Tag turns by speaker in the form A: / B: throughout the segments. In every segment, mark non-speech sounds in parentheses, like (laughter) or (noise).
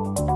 A: Muy buenas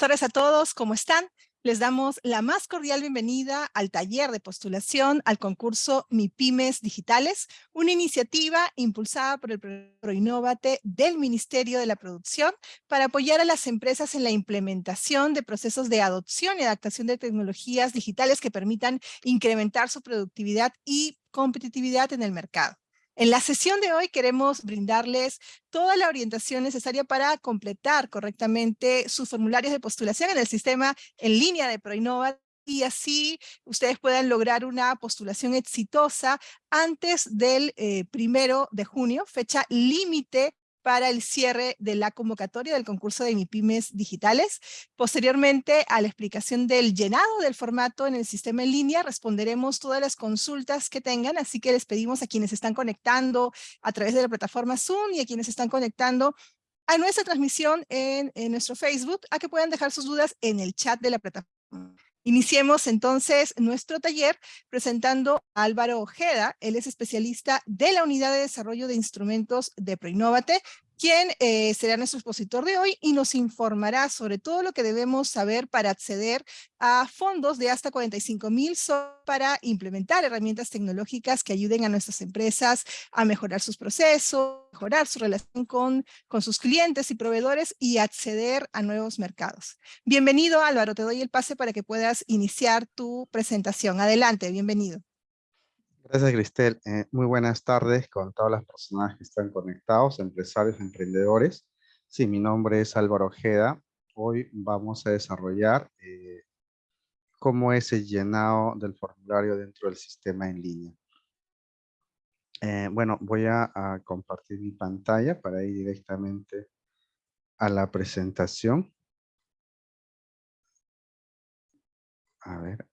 A: tardes a todos, ¿cómo están? Les damos la más cordial bienvenida al taller de postulación al concurso MIPIMES Digitales, una iniciativa impulsada por el ProInnovate del Ministerio de la Producción para apoyar a las empresas en la implementación de procesos de adopción y adaptación de tecnologías digitales que permitan incrementar su productividad y competitividad en el mercado. En la sesión de hoy queremos brindarles toda la orientación necesaria para completar correctamente sus formularios de postulación en el sistema en línea de ProInnova y así ustedes puedan lograr una postulación exitosa antes del eh, primero de junio, fecha límite para el cierre de la convocatoria del concurso de MIPIMES digitales. Posteriormente a la explicación del llenado del formato en el sistema en línea, responderemos todas las consultas que tengan, así que les pedimos a quienes están conectando a través de la plataforma Zoom y a quienes están conectando a nuestra transmisión en, en nuestro Facebook, a que puedan dejar sus dudas en el chat de la plataforma. Iniciemos entonces nuestro taller presentando a Álvaro Ojeda. Él es especialista de la Unidad de Desarrollo de Instrumentos de Proinnovate. Quien eh, será nuestro expositor de hoy y nos informará sobre todo lo que debemos saber para acceder a fondos de hasta 45 mil para implementar herramientas tecnológicas que ayuden a nuestras empresas a mejorar sus procesos, mejorar su relación con, con sus clientes y proveedores y acceder a nuevos mercados. Bienvenido Álvaro, te doy el pase para que puedas iniciar tu presentación. Adelante, bienvenido.
B: Gracias, Cristel. Eh, muy buenas tardes con todas las personas que están conectados, empresarios, emprendedores. Sí, mi nombre es Álvaro Ojeda. Hoy vamos a desarrollar eh, cómo es el llenado del formulario dentro del sistema en línea. Eh, bueno, voy a, a, compartir mi pantalla para ir directamente a la presentación. A ver,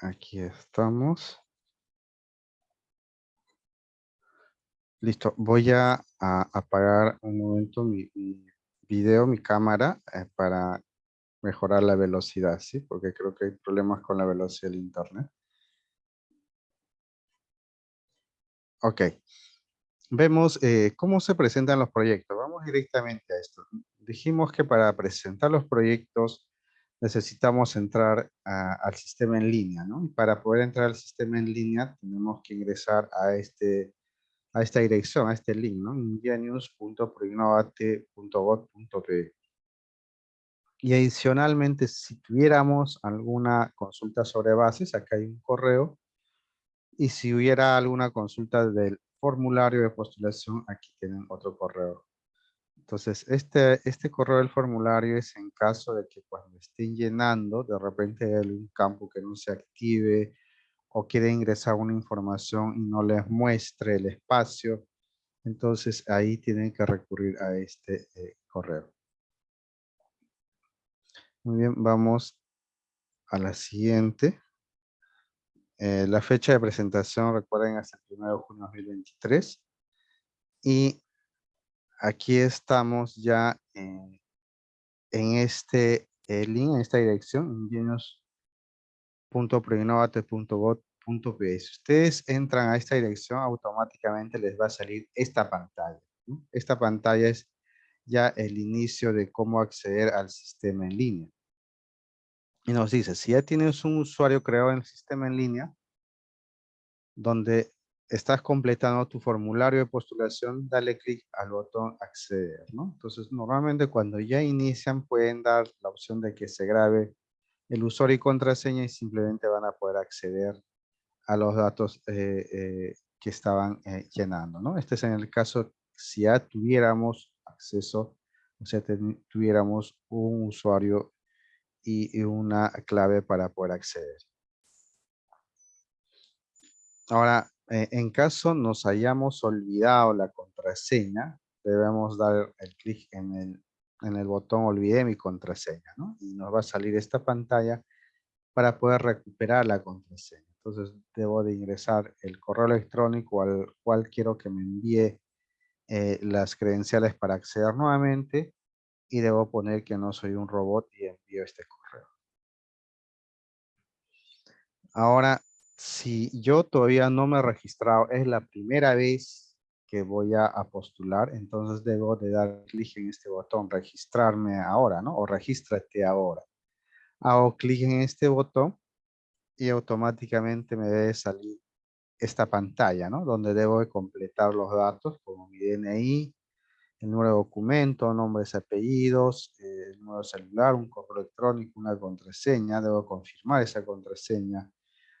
B: Aquí estamos. Listo, voy a, apagar un momento mi, video, mi cámara, eh, para mejorar la velocidad, ¿sí? Porque creo que hay problemas con la velocidad del internet. Ok. Vemos eh, cómo se presentan los proyectos. Vamos directamente a esto. Dijimos que para presentar los proyectos necesitamos entrar al sistema en línea, ¿no? Y para poder entrar al sistema en línea tenemos que ingresar a, este, a esta dirección, a este link, ¿no? ingenius.proinnovate.gov.pe Y adicionalmente, si tuviéramos alguna consulta sobre bases, acá hay un correo. Y si hubiera alguna consulta del formulario de postulación, aquí tienen otro correo entonces, este, este correo del formulario es en caso de que cuando estén llenando, de repente hay algún campo que no se active o quiere ingresar una información y no les muestre el espacio. Entonces, ahí tienen que recurrir a este eh, correo. Muy bien, vamos a la siguiente. Eh, la fecha de presentación, recuerden, hasta el 1 de junio de 2023. Y aquí estamos ya en, este eh, link, en esta dirección, ingenios.proinnovate.gov.pe. Si ustedes entran a esta dirección, automáticamente les va a salir esta pantalla. Esta pantalla es ya el inicio de cómo acceder al sistema en línea. Y nos dice, si ya tienes un usuario creado en el sistema en línea, donde estás completando tu formulario de postulación, dale clic al botón acceder, ¿no? Entonces, normalmente cuando ya inician pueden dar la opción de que se grabe el usuario y contraseña y simplemente van a poder acceder a los datos eh, eh, que estaban eh, llenando, ¿no? Este es en el caso si ya tuviéramos acceso, o sea, tuviéramos un usuario y una clave para poder acceder. Ahora, eh, en caso nos hayamos olvidado la contraseña, debemos dar el clic en el, en el botón olvidé mi contraseña, ¿no? Y nos va a salir esta pantalla para poder recuperar la contraseña. Entonces debo de ingresar el correo electrónico al cual quiero que me envíe eh, las credenciales para acceder nuevamente y debo poner que no soy un robot y envío este correo. Ahora si yo todavía no me he registrado, es la primera vez que voy a, postular, entonces debo de dar clic en este botón, registrarme ahora, ¿no? O regístrate ahora. Hago clic en este botón y automáticamente me debe salir esta pantalla, ¿no? Donde debo de completar los datos como mi DNI, el número de documento, nombres, apellidos, eh, el número celular, un correo electrónico, una contraseña. Debo confirmar esa contraseña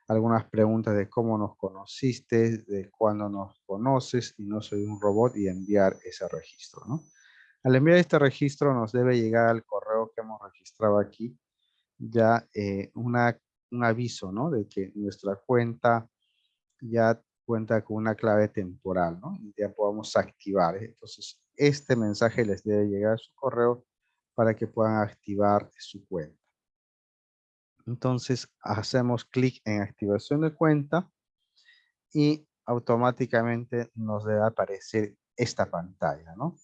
B: algunas preguntas de cómo nos conociste, de cuándo nos conoces y no soy un robot y enviar ese registro. Al enviar este registro nos debe llegar al correo que hemos registrado aquí ya eh, una, un aviso ¿no? de que nuestra cuenta ya cuenta con una clave temporal ¿no? y ya podamos activar. ¿eh? Entonces este mensaje les debe llegar a su correo para que puedan activar su cuenta. Entonces hacemos clic en activación de cuenta y automáticamente nos debe aparecer esta pantalla, ¿no?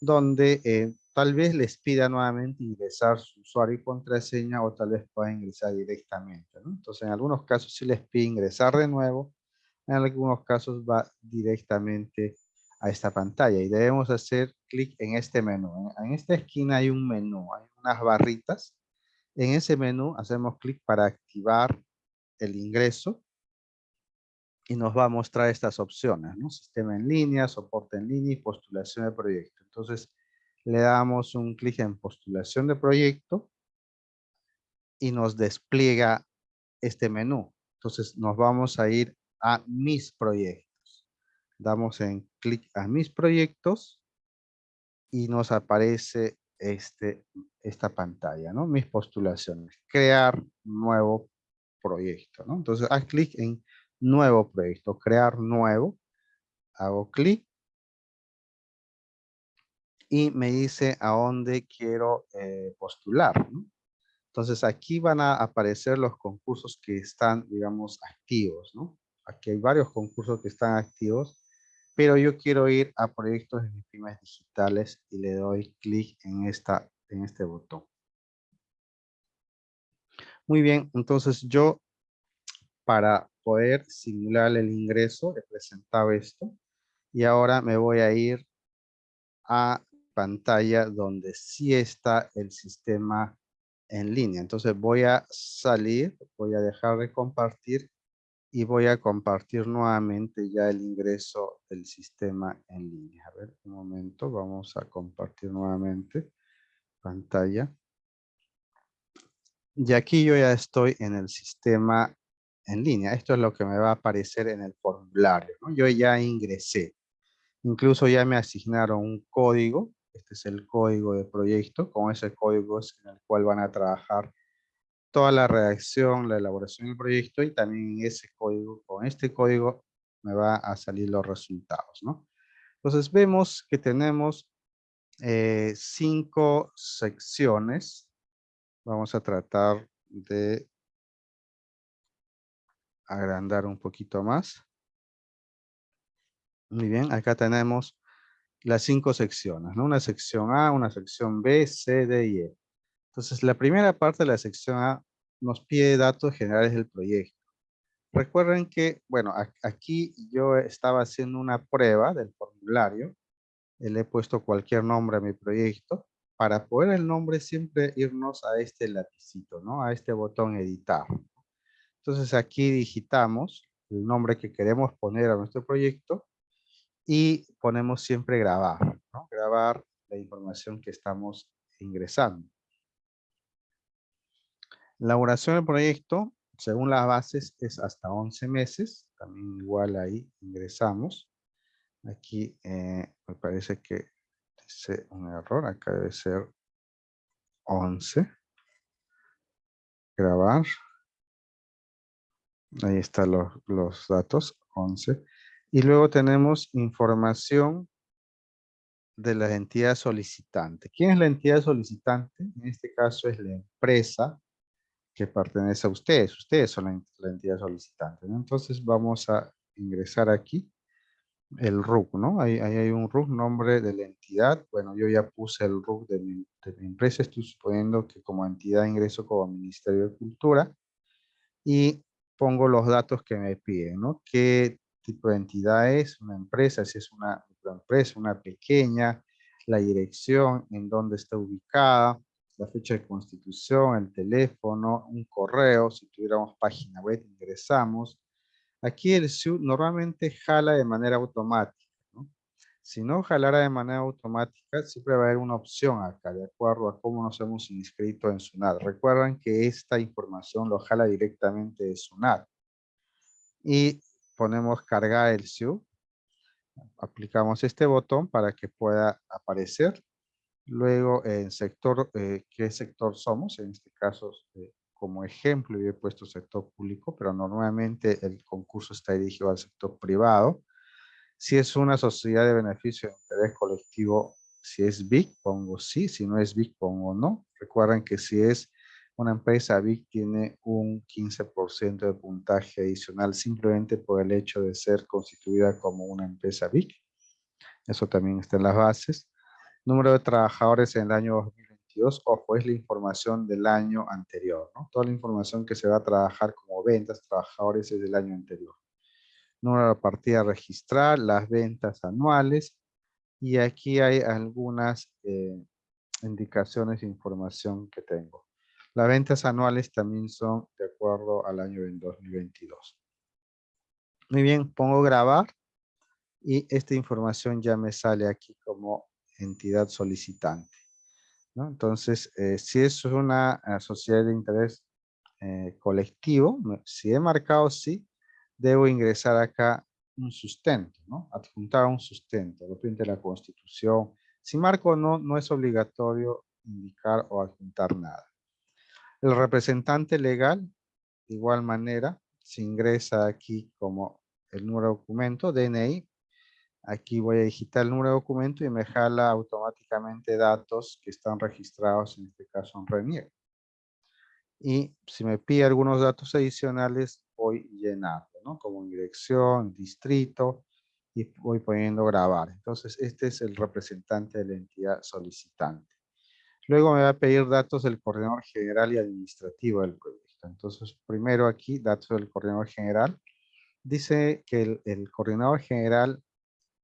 B: Donde eh, tal vez les pida nuevamente ingresar su usuario y contraseña o tal vez pueda ingresar directamente, ¿no? Entonces en algunos casos sí les pide ingresar de nuevo, en algunos casos va directamente a esta pantalla y debemos hacer clic en este menú. En esta esquina hay un menú, hay unas barritas. En ese menú hacemos clic para activar el ingreso y nos va a mostrar estas opciones. Sistema en línea, soporte en línea y postulación de proyecto. Entonces, le damos un clic en postulación de proyecto y nos despliega este menú. Entonces, nos vamos a ir a mis proyectos. Damos en clic a mis proyectos y nos aparece este, esta pantalla, ¿no? Mis postulaciones. Crear nuevo proyecto, ¿no? Entonces, haz clic en nuevo proyecto, crear nuevo. Hago clic. Y me dice a dónde quiero eh, postular. Entonces aquí van a aparecer los concursos que están, digamos, activos. ¿no? Aquí hay varios concursos que están activos. Pero yo quiero ir a proyectos de digitales y le doy clic en, esta, en este botón. Muy bien, entonces yo para poder simular el ingreso, he presentado esto. Y ahora me voy a ir a pantalla donde sí está el sistema en línea. Entonces voy a salir, voy a dejar de compartir y voy a compartir nuevamente ya el ingreso del sistema en línea. A ver, un momento, vamos a compartir nuevamente pantalla. Y aquí yo ya estoy en el sistema en línea. Esto es lo que me va a aparecer en el formulario. Yo ya ingresé. Incluso ya me asignaron un código. Este es el código de proyecto. Con ese código es en el cual van a trabajar toda la redacción, la elaboración del proyecto y también ese código, con este código me va a salir los resultados. ¿no? Entonces vemos que tenemos eh, cinco secciones. Vamos a tratar de agrandar un poquito más. Muy bien, acá tenemos las cinco secciones, ¿no? Una sección A, una sección B, C, D y E. Entonces, la primera parte de la sección A nos pide datos generales del proyecto. Recuerden que, bueno, aquí yo estaba haciendo una prueba del formulario. Le he puesto cualquier nombre a mi proyecto. Para poder el nombre, siempre irnos a este lapicito, ¿no? A este botón editar. Entonces aquí digitamos el nombre que queremos poner a nuestro proyecto y ponemos siempre grabar, ¿no? grabar la información que estamos ingresando. La duración del proyecto, según las bases, es hasta 11 meses. También igual ahí ingresamos. Aquí eh, me parece que dice un error. Acá debe ser 11. Grabar. Ahí están los, los datos, 11. Y luego tenemos información de la entidad solicitante. ¿Quién es la entidad solicitante? En este caso es la empresa que pertenece a ustedes. Ustedes son la, entidad solicitante. Entonces vamos a ingresar aquí el RUC, ¿no? Ahí, hay un RUC, nombre de la entidad. Bueno, yo ya puse el RUC de mi, de mi empresa. Estoy suponiendo que como entidad ingreso como Ministerio de Cultura. Y pongo los datos que me piden, ¿no? ¿Qué tipo de entidad es? Una empresa, si es una empresa, una pequeña, la dirección, en dónde está ubicada, la fecha de constitución, el teléfono, un correo, si tuviéramos página web, ingresamos. Aquí el SU normalmente jala de manera automática. Si no jalara de manera automática, siempre va a haber una opción acá, de acuerdo a cómo nos hemos inscrito en SUNAT. Recuerden que esta información lo jala directamente de SUNAT. Y ponemos cargar el SIU. Aplicamos este botón para que pueda aparecer. Luego, en sector, eh, ¿qué sector somos? En este caso, eh, como ejemplo, yo he puesto sector público, pero normalmente el concurso está dirigido al sector privado. Si es una sociedad de beneficio de interés colectivo, si es BIC, pongo sí. Si no es BIC, pongo no. Recuerden que si es una empresa BIC, tiene un 15% de puntaje adicional simplemente por el hecho de ser constituida como una empresa BIC. Eso también está en las bases. Número de trabajadores en el año 2022, ojo, es la información del año anterior. ¿no? Toda la información que se va a trabajar como ventas, trabajadores es del año anterior. número de partida registrar, las ventas anuales, y aquí hay algunas eh, indicaciones e información que tengo. Las ventas anuales también son de acuerdo al año 2022. Muy bien, pongo grabar y esta información ya me sale aquí como entidad solicitante. Entonces, eh, si es una eh, sociedad de interés eh, colectivo, si he marcado sí, debo ingresar acá un sustento, ¿no? Adjuntar un sustento, de repente la constitución. Si marco no, no es obligatorio indicar o adjuntar nada. El representante legal, de igual manera, se ingresa aquí como el número de documento, DNI. Aquí voy a digitar el número de documento y me jala automáticamente datos que están registrados, en este caso en RENIER. Y si me pide algunos datos adicionales, voy llenando, ¿no? Como dirección, distrito, y voy poniendo grabar. Entonces, este es el representante de la entidad solicitante. Luego me va a pedir datos del coordinador general y administrativo del proyecto. Entonces, primero aquí, datos del coordinador general. Dice que el, coordinador general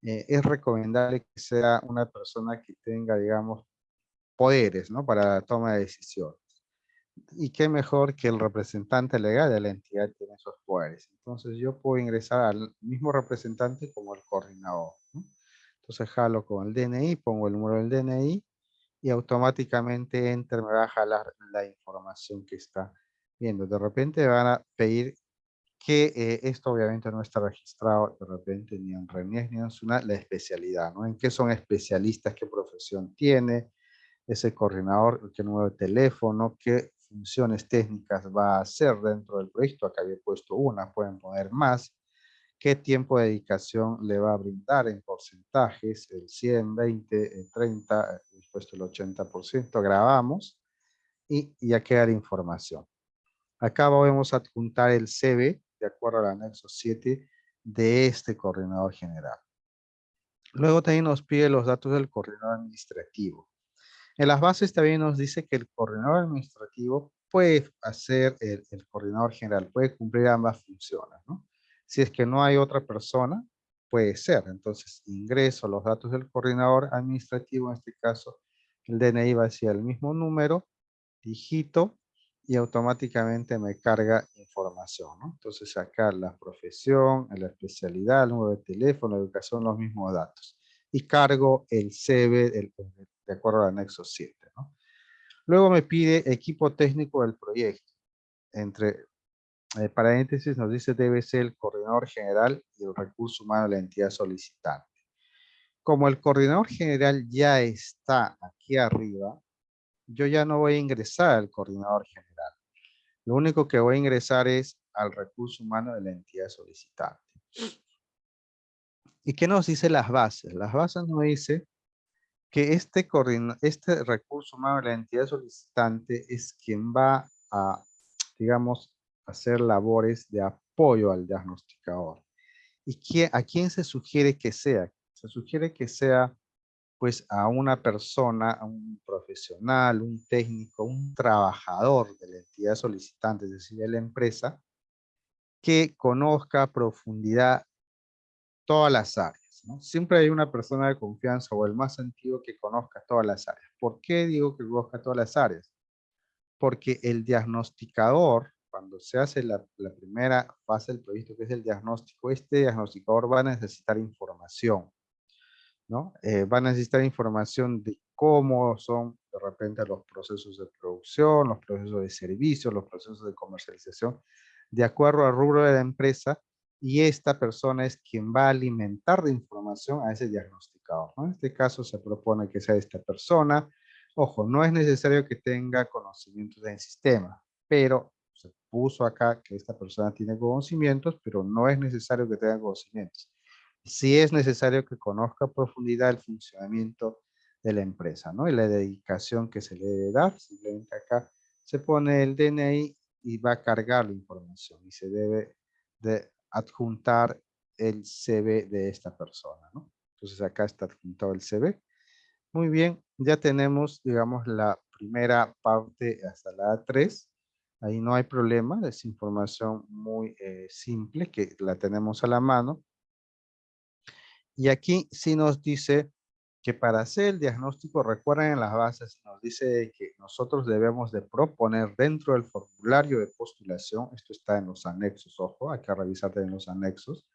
B: eh, es recomendable que sea una persona que tenga, digamos, poderes, ¿no? Para la toma de decisiones. Y qué mejor que el representante legal de la entidad tiene esos poderes. Entonces yo puedo ingresar al mismo representante como el coordinador. Entonces jalo con el DNI, pongo el número del DNI y automáticamente Enter me va a jalar la información que está viendo. De repente van a pedir que eh, esto obviamente no está registrado de repente ni en RENIES ni en SUNA, la especialidad, ¿no? En qué son especialistas, qué profesión tiene ese coordinador, qué número de teléfono, qué funciones técnicas va a hacer dentro del proyecto. Acá había puesto una, pueden poner más. ¿Qué tiempo de dedicación le va a brindar en porcentajes? El 100, 20, el 30, he puesto el 80%. Grabamos y ya queda la información. Acá vamos a adjuntar el CV de acuerdo al anexo 7 de este coordinador general. Luego también nos pide los datos del coordinador administrativo. En las bases también nos dice que el coordinador administrativo puede hacer el, coordinador general, puede cumplir ambas funciones. Si es que no hay otra persona, puede ser. Entonces ingreso los datos del coordinador administrativo, en este caso el DNI va hacia el mismo número, digito y automáticamente me carga información. ¿no? Entonces acá la profesión, la especialidad, el número de teléfono, educación, los mismos datos. Y cargo el CV, el, de acuerdo al anexo 7. Luego me pide equipo técnico del proyecto. Entre eh, paréntesis nos dice debe ser el coordinador general y el recurso humano de la entidad solicitante. Como el coordinador general ya está aquí arriba, yo ya no voy a ingresar al coordinador general. Lo único que voy a ingresar es al recurso humano de la entidad solicitante. ¿Y qué nos dice las bases? Las bases nos dice que este, este recurso humano de la entidad solicitante es quien va a, digamos, hacer labores de apoyo al diagnosticador. ¿Y a quién se sugiere que sea? Se sugiere que sea pues a una persona, a un profesional, un técnico, un trabajador de la entidad solicitante, es decir, de la empresa, que conozca profundidad todas las áreas. Siempre hay una persona de confianza o el más antiguo que conozca todas las áreas. ¿Por qué digo que conozca todas las áreas? Porque el diagnosticador, cuando se hace la, primera fase del proyecto, que es el diagnóstico, este diagnosticador va a necesitar información. ¿No? Eh, va a necesitar información de cómo son de repente los procesos de producción, los procesos de servicio, los procesos de comercialización, de acuerdo al rubro de la empresa y esta persona es quien va a alimentar de información a ese diagnosticador. En este caso se propone que sea esta persona. Ojo, no es necesario que tenga conocimientos del sistema, pero se puso acá que esta persona tiene conocimientos, pero no es necesario que tenga conocimientos. Sí es necesario que conozca a profundidad el funcionamiento de la empresa, ¿no? Y la dedicación que se le debe dar. Simplemente acá se pone el DNI y va a cargar la información y se debe de adjuntar el CV de esta persona, ¿no? Entonces acá está adjuntado el CV. Muy bien, ya tenemos, digamos, la primera parte hasta la A3. Ahí no hay problema, es información muy eh, simple que la tenemos a la mano. Y aquí sí nos dice que para hacer el diagnóstico, recuerden en las bases, nos dice que nosotros debemos de proponer dentro del formulario de postulación, esto está en los anexos, ojo, hay que revisar en los anexos,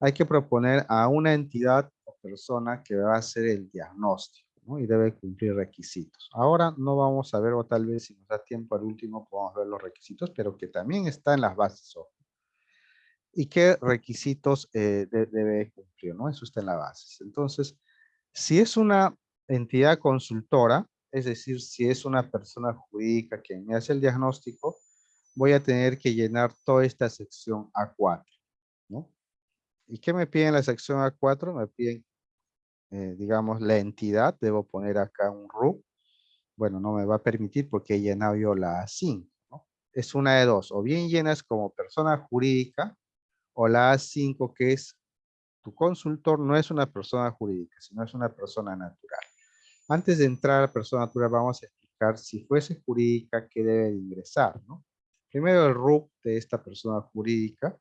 B: hay que proponer a una entidad o persona que va a hacer el diagnóstico ¿no? y debe cumplir requisitos. Ahora no vamos a ver, o tal vez si nos da tiempo al último podemos ver los requisitos, pero que también está en las bases, ojo. ¿Y qué requisitos eh, debe cumplir? ¿no? Eso está en las bases. Entonces, si es una entidad consultora, es decir, si es una persona jurídica que me hace el diagnóstico, voy a tener que llenar toda esta sección A4, ¿no? ¿Y qué me piden la sección A4? Me piden, eh, digamos, la entidad. Debo poner acá un RUP. Bueno, no me va a permitir porque he llenado yo la A5, ¿no? Es una de dos. O bien llenas como persona jurídica o la A5 que es tu consultor no es una persona jurídica, sino es una persona natural. Antes de entrar a la persona natural, vamos a explicar si fuese jurídica, qué debe de ingresar. Primero el RUP de esta persona jurídica,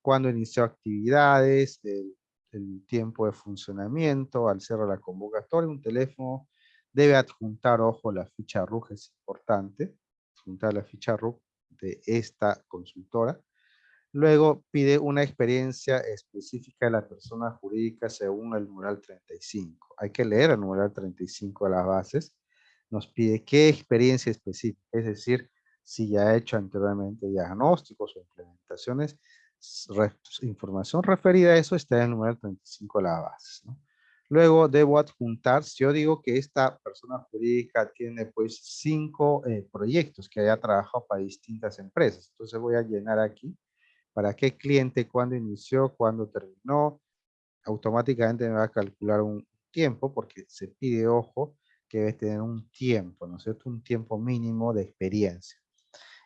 B: cuando inició actividades, el, tiempo de funcionamiento, al cerrar la convocatoria, un teléfono, debe adjuntar, ojo, la ficha RUG es importante, adjuntar la ficha RUG de esta consultora, Luego pide una experiencia específica de la persona jurídica según el numeral 35. Hay que leer el numeral 35 de las bases. Nos pide qué experiencia específica, es decir, si ya ha hecho anteriormente diagnósticos o implementaciones, información referida a eso está en el numeral 35 de las bases. Luego debo adjuntar, si yo digo que esta persona jurídica tiene pues cinco eh, proyectos que haya trabajado para distintas empresas, entonces voy a llenar aquí para qué cliente, cuándo inició, cuándo terminó. Automáticamente me va a calcular un tiempo porque se pide, ojo, que debe tener un tiempo, ¿no es cierto? Un tiempo mínimo de experiencia.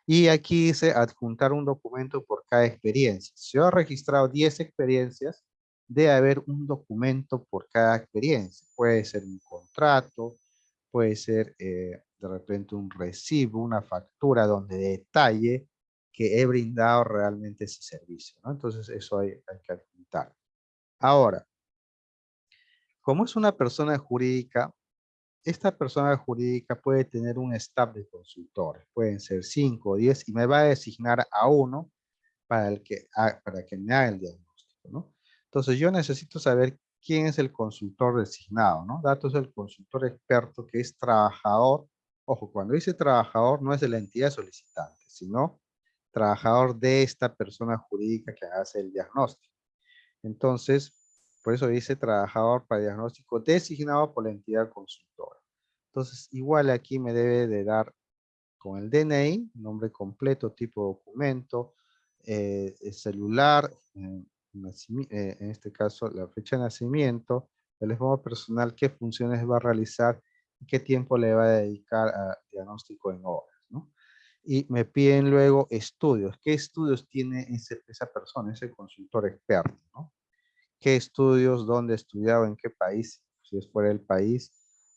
B: Y aquí dice adjuntar un documento por cada experiencia. Si yo he registrado 10 experiencias, debe haber un documento por cada experiencia. Puede ser un contrato, puede ser eh, de repente un recibo, una factura donde detalle que he brindado realmente ese servicio. ¿no? Entonces eso hay, que apuntar. Ahora, como es una persona jurídica, esta persona jurídica puede tener un staff de consultores. Pueden ser 5 o 10 y me va a designar a uno para, el que, para que me haga el diagnóstico. ¿no? Entonces yo necesito saber quién es el consultor designado. ¿no? Datos del consultor experto que es trabajador. Ojo, cuando dice trabajador no es de la entidad solicitante, sino trabajador de esta persona jurídica que hace el diagnóstico. Entonces, por eso dice trabajador para diagnóstico designado por la entidad consultora. Entonces, igual aquí me debe de dar con el DNI, nombre completo, tipo de documento, eh, celular, eh, eh, en este caso la fecha de nacimiento, el teléfono personal, qué funciones va a realizar y qué tiempo le va a dedicar a diagnóstico en horas y me piden luego estudios. ¿Qué estudios tiene esa persona, ese consultor experto? ¿Qué estudios, dónde ha estudiado, en qué país, si es fuera del país?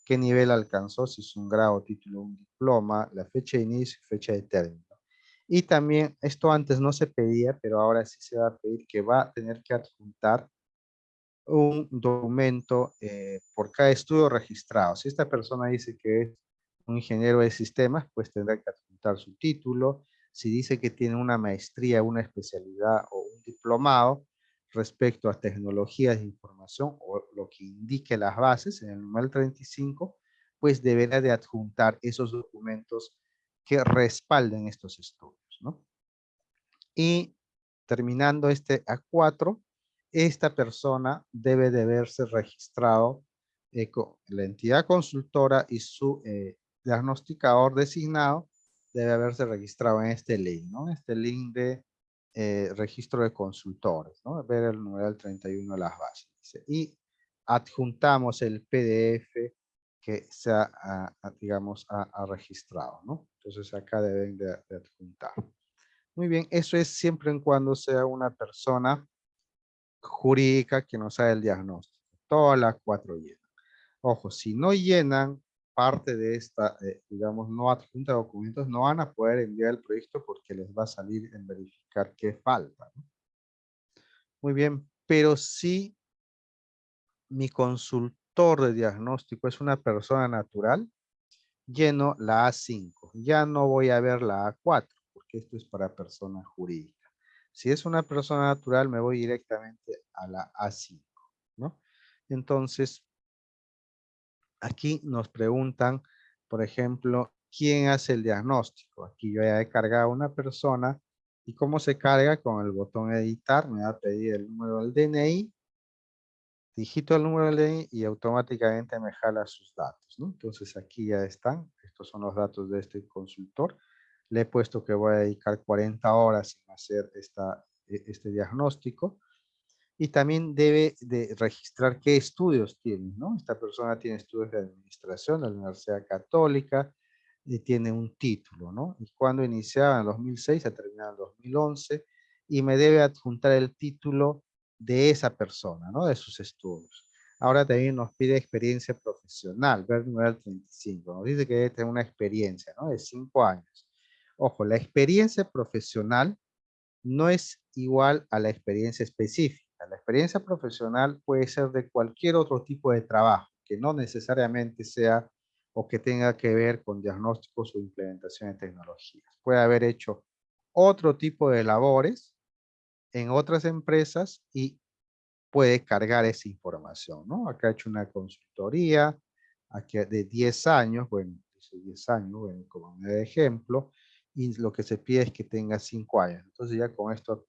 B: ¿Qué nivel alcanzó, si es un grado, título, un diploma, la fecha de inicio y fecha de término? Y también, esto antes no se pedía, pero ahora sí se va a pedir que va a tener que adjuntar un documento eh, por cada estudio registrado. Si esta persona dice que es un ingeniero de sistemas, pues tendrá que adjuntar su título. Si dice que tiene una maestría, una especialidad o un diplomado respecto a tecnologías de información o lo que indique las bases en el número 35, pues deberá de adjuntar esos documentos que respalden estos estudios. ¿no? Y terminando este A4, esta persona debe de verse registrado eh, con la entidad consultora y su eh, diagnosticador designado debe haberse registrado en este link, ¿no? Este link de eh, registro de consultores, ¿no? Ver el numeral 31 de las bases. Y adjuntamos el PDF que se ha, digamos, ha, registrado, ¿no? Entonces acá deben de, adjuntar. Muy bien, eso es siempre en cuando sea una persona jurídica que nos haga el diagnóstico. Todas las cuatro llenan. Ojo, si no llenan parte de esta, eh, digamos, no adjunta documentos, no van a poder enviar el proyecto porque les va a salir en verificar qué falta. Muy bien, pero si mi consultor de diagnóstico es una persona natural, lleno la A5. Ya no voy a ver la A4 porque esto es para persona jurídica. Si es una persona natural, me voy directamente a la A5, ¿no? Entonces, aquí nos preguntan, por ejemplo, ¿quién hace el diagnóstico? Aquí yo ya he cargado una persona y cómo se carga con el botón editar, me va a pedir el número del DNI, digito el número del DNI y automáticamente me jala sus datos. Entonces aquí ya están, estos son los datos de este consultor. Le he puesto que voy a dedicar 40 horas en hacer esta, e, este diagnóstico y también debe de registrar qué estudios tiene, ¿no? Esta persona tiene estudios de administración de la Universidad Católica y tiene un título, ¿no? Y cuando iniciaba en 2006 ha terminado en 2011 y me debe adjuntar el título de esa persona, ¿no? De sus estudios. Ahora también nos pide experiencia profesional, ver nivel 35. Nos dice que debe tener una experiencia, ¿no? De cinco años. Ojo, la experiencia profesional no es igual a la experiencia específica. La experiencia profesional puede ser de cualquier otro tipo de trabajo, que no necesariamente sea o que tenga que ver con diagnósticos o implementación de tecnologías. Puede haber hecho otro tipo de labores en otras empresas y puede cargar esa información, ¿no? Acá he hecho una consultoría aquí de 10 años, bueno, dice 10 años, como de ejemplo, y lo que se pide es que tenga 5 años. Entonces ya con esto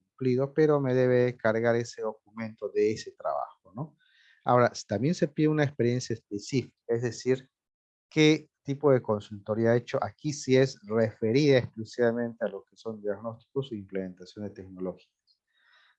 B: pero me debe cargar ese documento de ese trabajo, ¿no? Ahora, también se pide una experiencia específica, es decir, qué tipo de consultoría ha hecho. Aquí sí es referida exclusivamente a lo que son diagnósticos o implementación de tecnologías.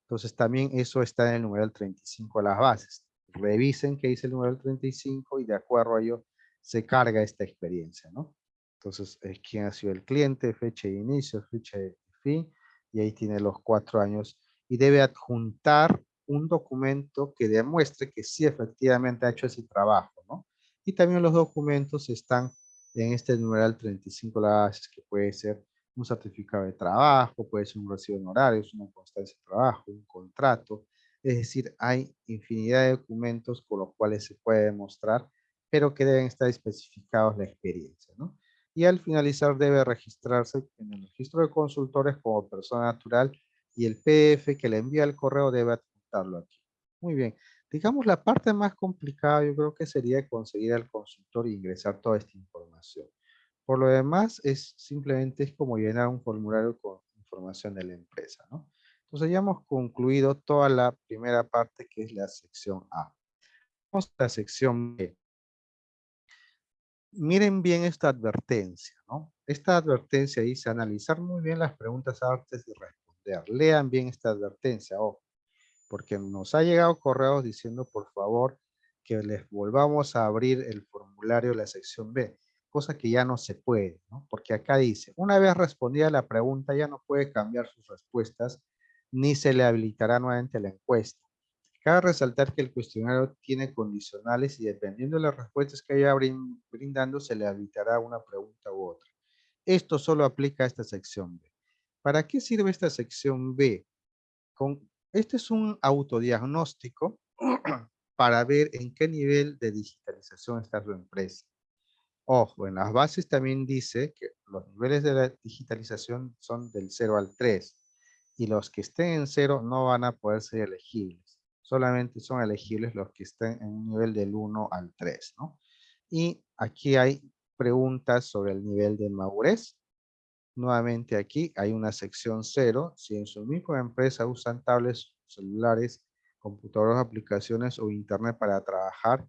B: Entonces también eso está en el numeral 35 de las bases. Revisen qué dice el numeral 35 y de acuerdo a ello se carga esta experiencia, ¿no? Entonces, quién ha sido el cliente, fecha de inicio, fecha de fin, y ahí tiene los cuatro años y debe adjuntar un documento que demuestre que sí efectivamente ha hecho ese trabajo, ¿no? Y también los documentos están en este numeral 35 las que puede ser un certificado de trabajo, puede ser un recibo de honorarios, una constancia de trabajo, un contrato. Es decir, hay infinidad de documentos con los cuales se puede demostrar, pero que deben estar especificados la experiencia, ¿no? Y al finalizar debe registrarse en el registro de consultores como persona natural y el PDF que le envía el correo debe adjuntarlo aquí. Muy bien. Digamos, la parte más complicada yo creo que sería conseguir al consultor e ingresar toda esta información. Por lo demás, es simplemente es como llenar un formulario con información de la empresa, ¿no? Entonces ya hemos concluido toda la primera parte que es la sección A. Vamos a la sección B miren bien esta advertencia, ¿no? Esta advertencia dice analizar muy bien las preguntas antes de responder. Lean bien esta advertencia, porque nos ha llegado correos diciendo por favor que les volvamos a abrir el formulario de la sección B, cosa que ya no se puede, ¿no? Porque acá dice, una vez respondida la pregunta ya no puede cambiar sus respuestas ni se le habilitará nuevamente la encuesta. Cabe resaltar que el cuestionario tiene condicionales y dependiendo de las respuestas que haya brindando se le habilitará una pregunta u otra. Esto solo aplica a esta sección B. ¿Para qué sirve esta sección B? Este es un autodiagnóstico (clears throat) para ver en qué nivel de digitalización está su empresa. Ojo, en las bases también dice que los niveles de digitalización son del 0 al 3 y los que estén en 0 no van a poder ser elegibles solamente son elegibles los que estén en un nivel del 1 al 3, ¿no? Y aquí hay preguntas sobre el nivel de madurez. Nuevamente aquí hay una sección 0. Si en su misma empresa usan tablets, celulares, computadoras, aplicaciones o internet para trabajar,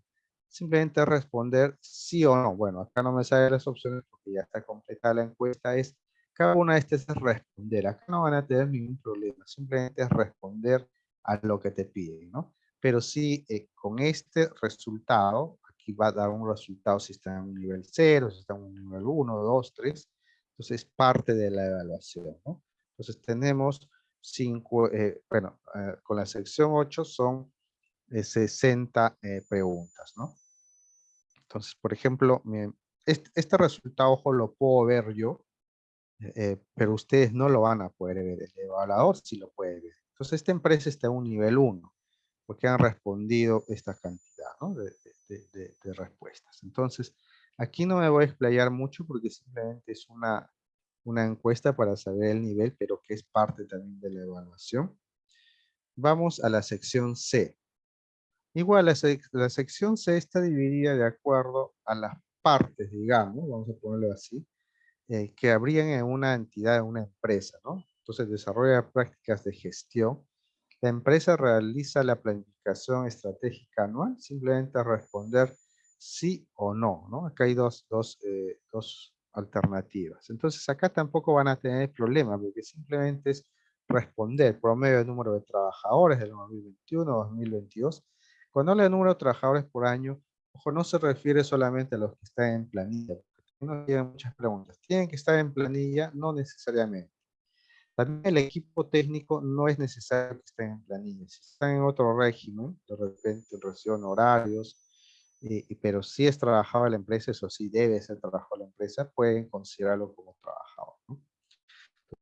B: simplemente responder sí o no. Bueno, acá no me sale las opciones porque ya está completada la encuesta. Es cada una de estas es responder. Acá no van a tener ningún problema. Simplemente es responder a lo que te piden, ¿no? Pero sí, eh, con este resultado, aquí va a dar un resultado si está en un nivel 0, si está en un nivel 1, 2, 3, entonces es parte de la evaluación, ¿no? Entonces tenemos 5, eh, bueno, eh, con la sección 8 son 60 preguntas, ¿no? Entonces, por ejemplo, este, este, resultado, ojo, lo puedo ver yo, eh, pero ustedes no lo van a poder ver. El evaluador sí lo puede ver. Entonces, esta empresa está en un nivel 1, porque han respondido esta cantidad de, respuestas. Entonces, aquí no me voy a explayar mucho porque simplemente es una, una encuesta para saber el nivel, pero que es parte también de la evaluación. Vamos a la sección C. Igual, la, la sección C está dividida de acuerdo a las partes, digamos, vamos a ponerlo así, eh, que habrían en una entidad, en una empresa, ¿no? Entonces, desarrolla prácticas de gestión. La empresa realiza la planificación estratégica anual, simplemente responder sí o no, ¿no? Acá hay dos, dos, eh, dos alternativas. Entonces, acá tampoco van a tener problema, porque simplemente es responder promedio de número de trabajadores del 2021-2022. Cuando habla de número de trabajadores por año, Ojo, no se refiere solamente a los que están en planilla. No tienen muchas preguntas. ¿Tienen que estar en planilla? No necesariamente. También el equipo técnico no es necesario que estén en planilla. Si están en otro régimen, de repente reciben horarios, pero si es trabajador de la empresa, eso sí debe ser trabajador de la empresa, pueden considerarlo como trabajador.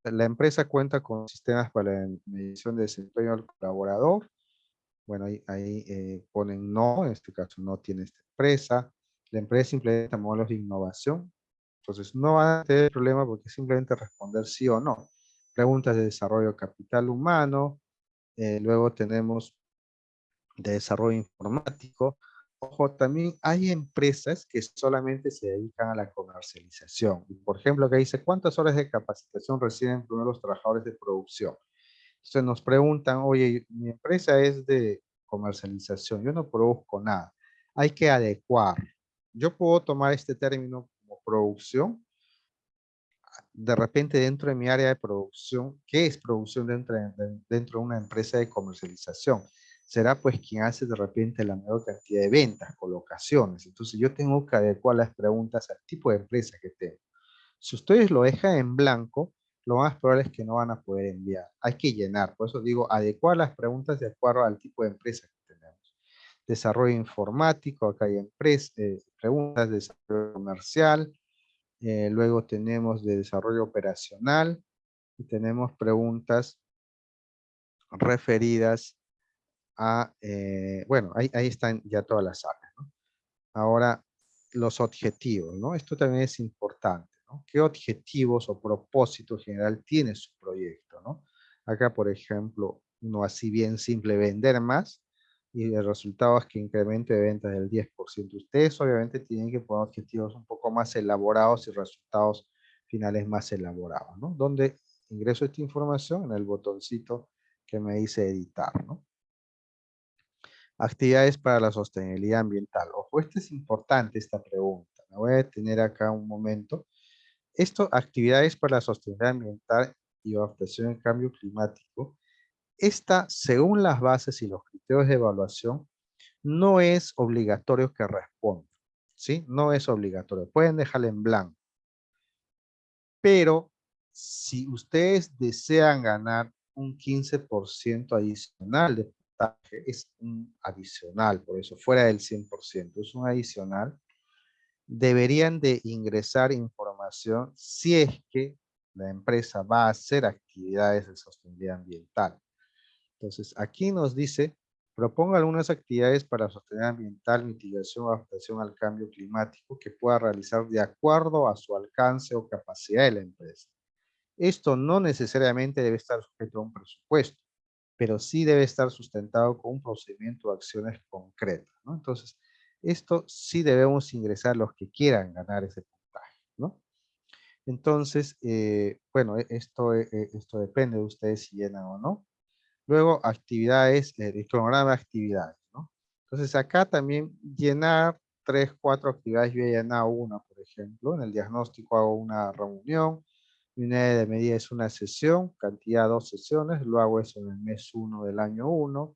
B: La empresa cuenta con sistemas para la medición de desempeño del colaborador, bueno, ahí, eh, ponen no, en este caso no tiene esta empresa. La empresa implementa modelos de innovación. Entonces no van a tener problema porque simplemente responder sí o no. Preguntas de desarrollo capital humano. Eh, luego tenemos de desarrollo informático. Ojo, también hay empresas que solamente se dedican a la comercialización. Por ejemplo, que dice, ¿cuántas horas de capacitación reciben primero los trabajadores de producción? Entonces nos preguntan, oye, mi empresa es de comercialización, yo no produzco nada. Hay que adecuar. Yo puedo tomar este término como producción. De repente dentro de mi área de producción, ¿qué es producción dentro de, dentro de una empresa de comercialización? Será pues quien hace de repente la mayor cantidad de ventas, colocaciones. Entonces yo tengo que adecuar las preguntas al tipo de empresa que tengo. Si ustedes lo dejan en blanco, lo más probable es que no van a poder enviar. Hay que llenar, por eso digo, adecuar las preguntas de acuerdo al tipo de empresa que tenemos. Desarrollo informático, acá hay empresa, eh, preguntas de desarrollo comercial, eh, luego tenemos de desarrollo operacional y tenemos preguntas referidas a, eh, bueno, ahí, ahí, están ya todas las áreas. Ahora, los objetivos, ¿no? Esto también es importante. ¿Qué objetivos o propósito general tiene su proyecto? ¿no? Acá, por ejemplo, no así bien simple vender más y el resultado es que incremente de ventas del 10%. Ustedes obviamente tienen que poner objetivos un poco más elaborados y resultados finales más elaborados. ¿no? Donde ingreso esta información en el botoncito que me dice editar. ¿no? Actividades para la sostenibilidad ambiental. Ojo, esta es importante esta pregunta. Me voy a detener acá un momento esto, actividades para la sostenibilidad ambiental y adaptación al cambio climático, esta, según las bases y los criterios de evaluación, no es obligatorio que respondan. ¿sí? No es obligatorio. Pueden dejarla en blanco. Pero si ustedes desean ganar un 15% adicional de puntaje, es un adicional, por eso fuera del 100%, es un adicional, deberían de ingresar información si es que la empresa va a hacer actividades de sostenibilidad ambiental. Entonces, aquí nos dice, proponga algunas actividades para sostenibilidad ambiental, mitigación o adaptación al cambio climático que pueda realizar de acuerdo a su alcance o capacidad de la empresa. Esto no necesariamente debe estar sujeto a un presupuesto, pero sí debe estar sustentado con un procedimiento de acciones concretas. Entonces, esto sí debemos ingresar los que quieran ganar ese puntaje. Entonces, eh, bueno, e, esto, e, e, esto depende de ustedes si llenan o no. Luego, actividades, eh, el cronograma de actividades, ¿no? Entonces, acá también llenar tres, cuatro actividades. Yo he llenado una, por ejemplo. En el diagnóstico hago una reunión. Mi unidad de medida es una sesión, cantidad dos sesiones. Lo hago eso en el mes uno del año uno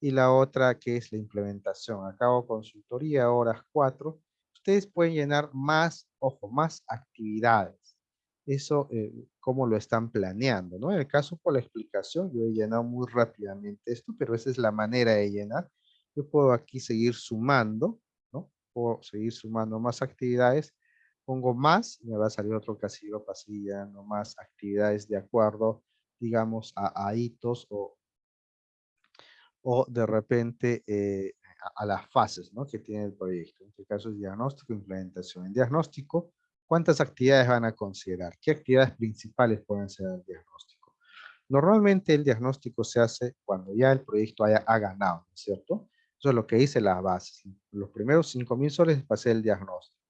B: y la otra que es la implementación. Acabo consultoría, horas 4. Ustedes pueden llenar más, ojo, más actividades. Eso, eh, cómo lo están planeando, ¿no? En el caso por la explicación, yo he llenado muy rápidamente esto, pero esa es la manera de llenar. Yo puedo aquí seguir sumando, ¿no? Puedo seguir sumando más actividades pongo más, me va a salir otro casillo pasillando más actividades de acuerdo, digamos, a, hitos o, o de repente eh, a, las fases ¿no? que tiene el proyecto. En este caso es diagnóstico implementación. En diagnóstico, ¿cuántas actividades van a considerar? ¿Qué actividades principales pueden ser el diagnóstico? Normalmente el diagnóstico se hace cuando ya el proyecto haya ha ganado, ¿cierto? Eso es lo que dice las bases. Los primeros 5,000 soles es para el diagnóstico.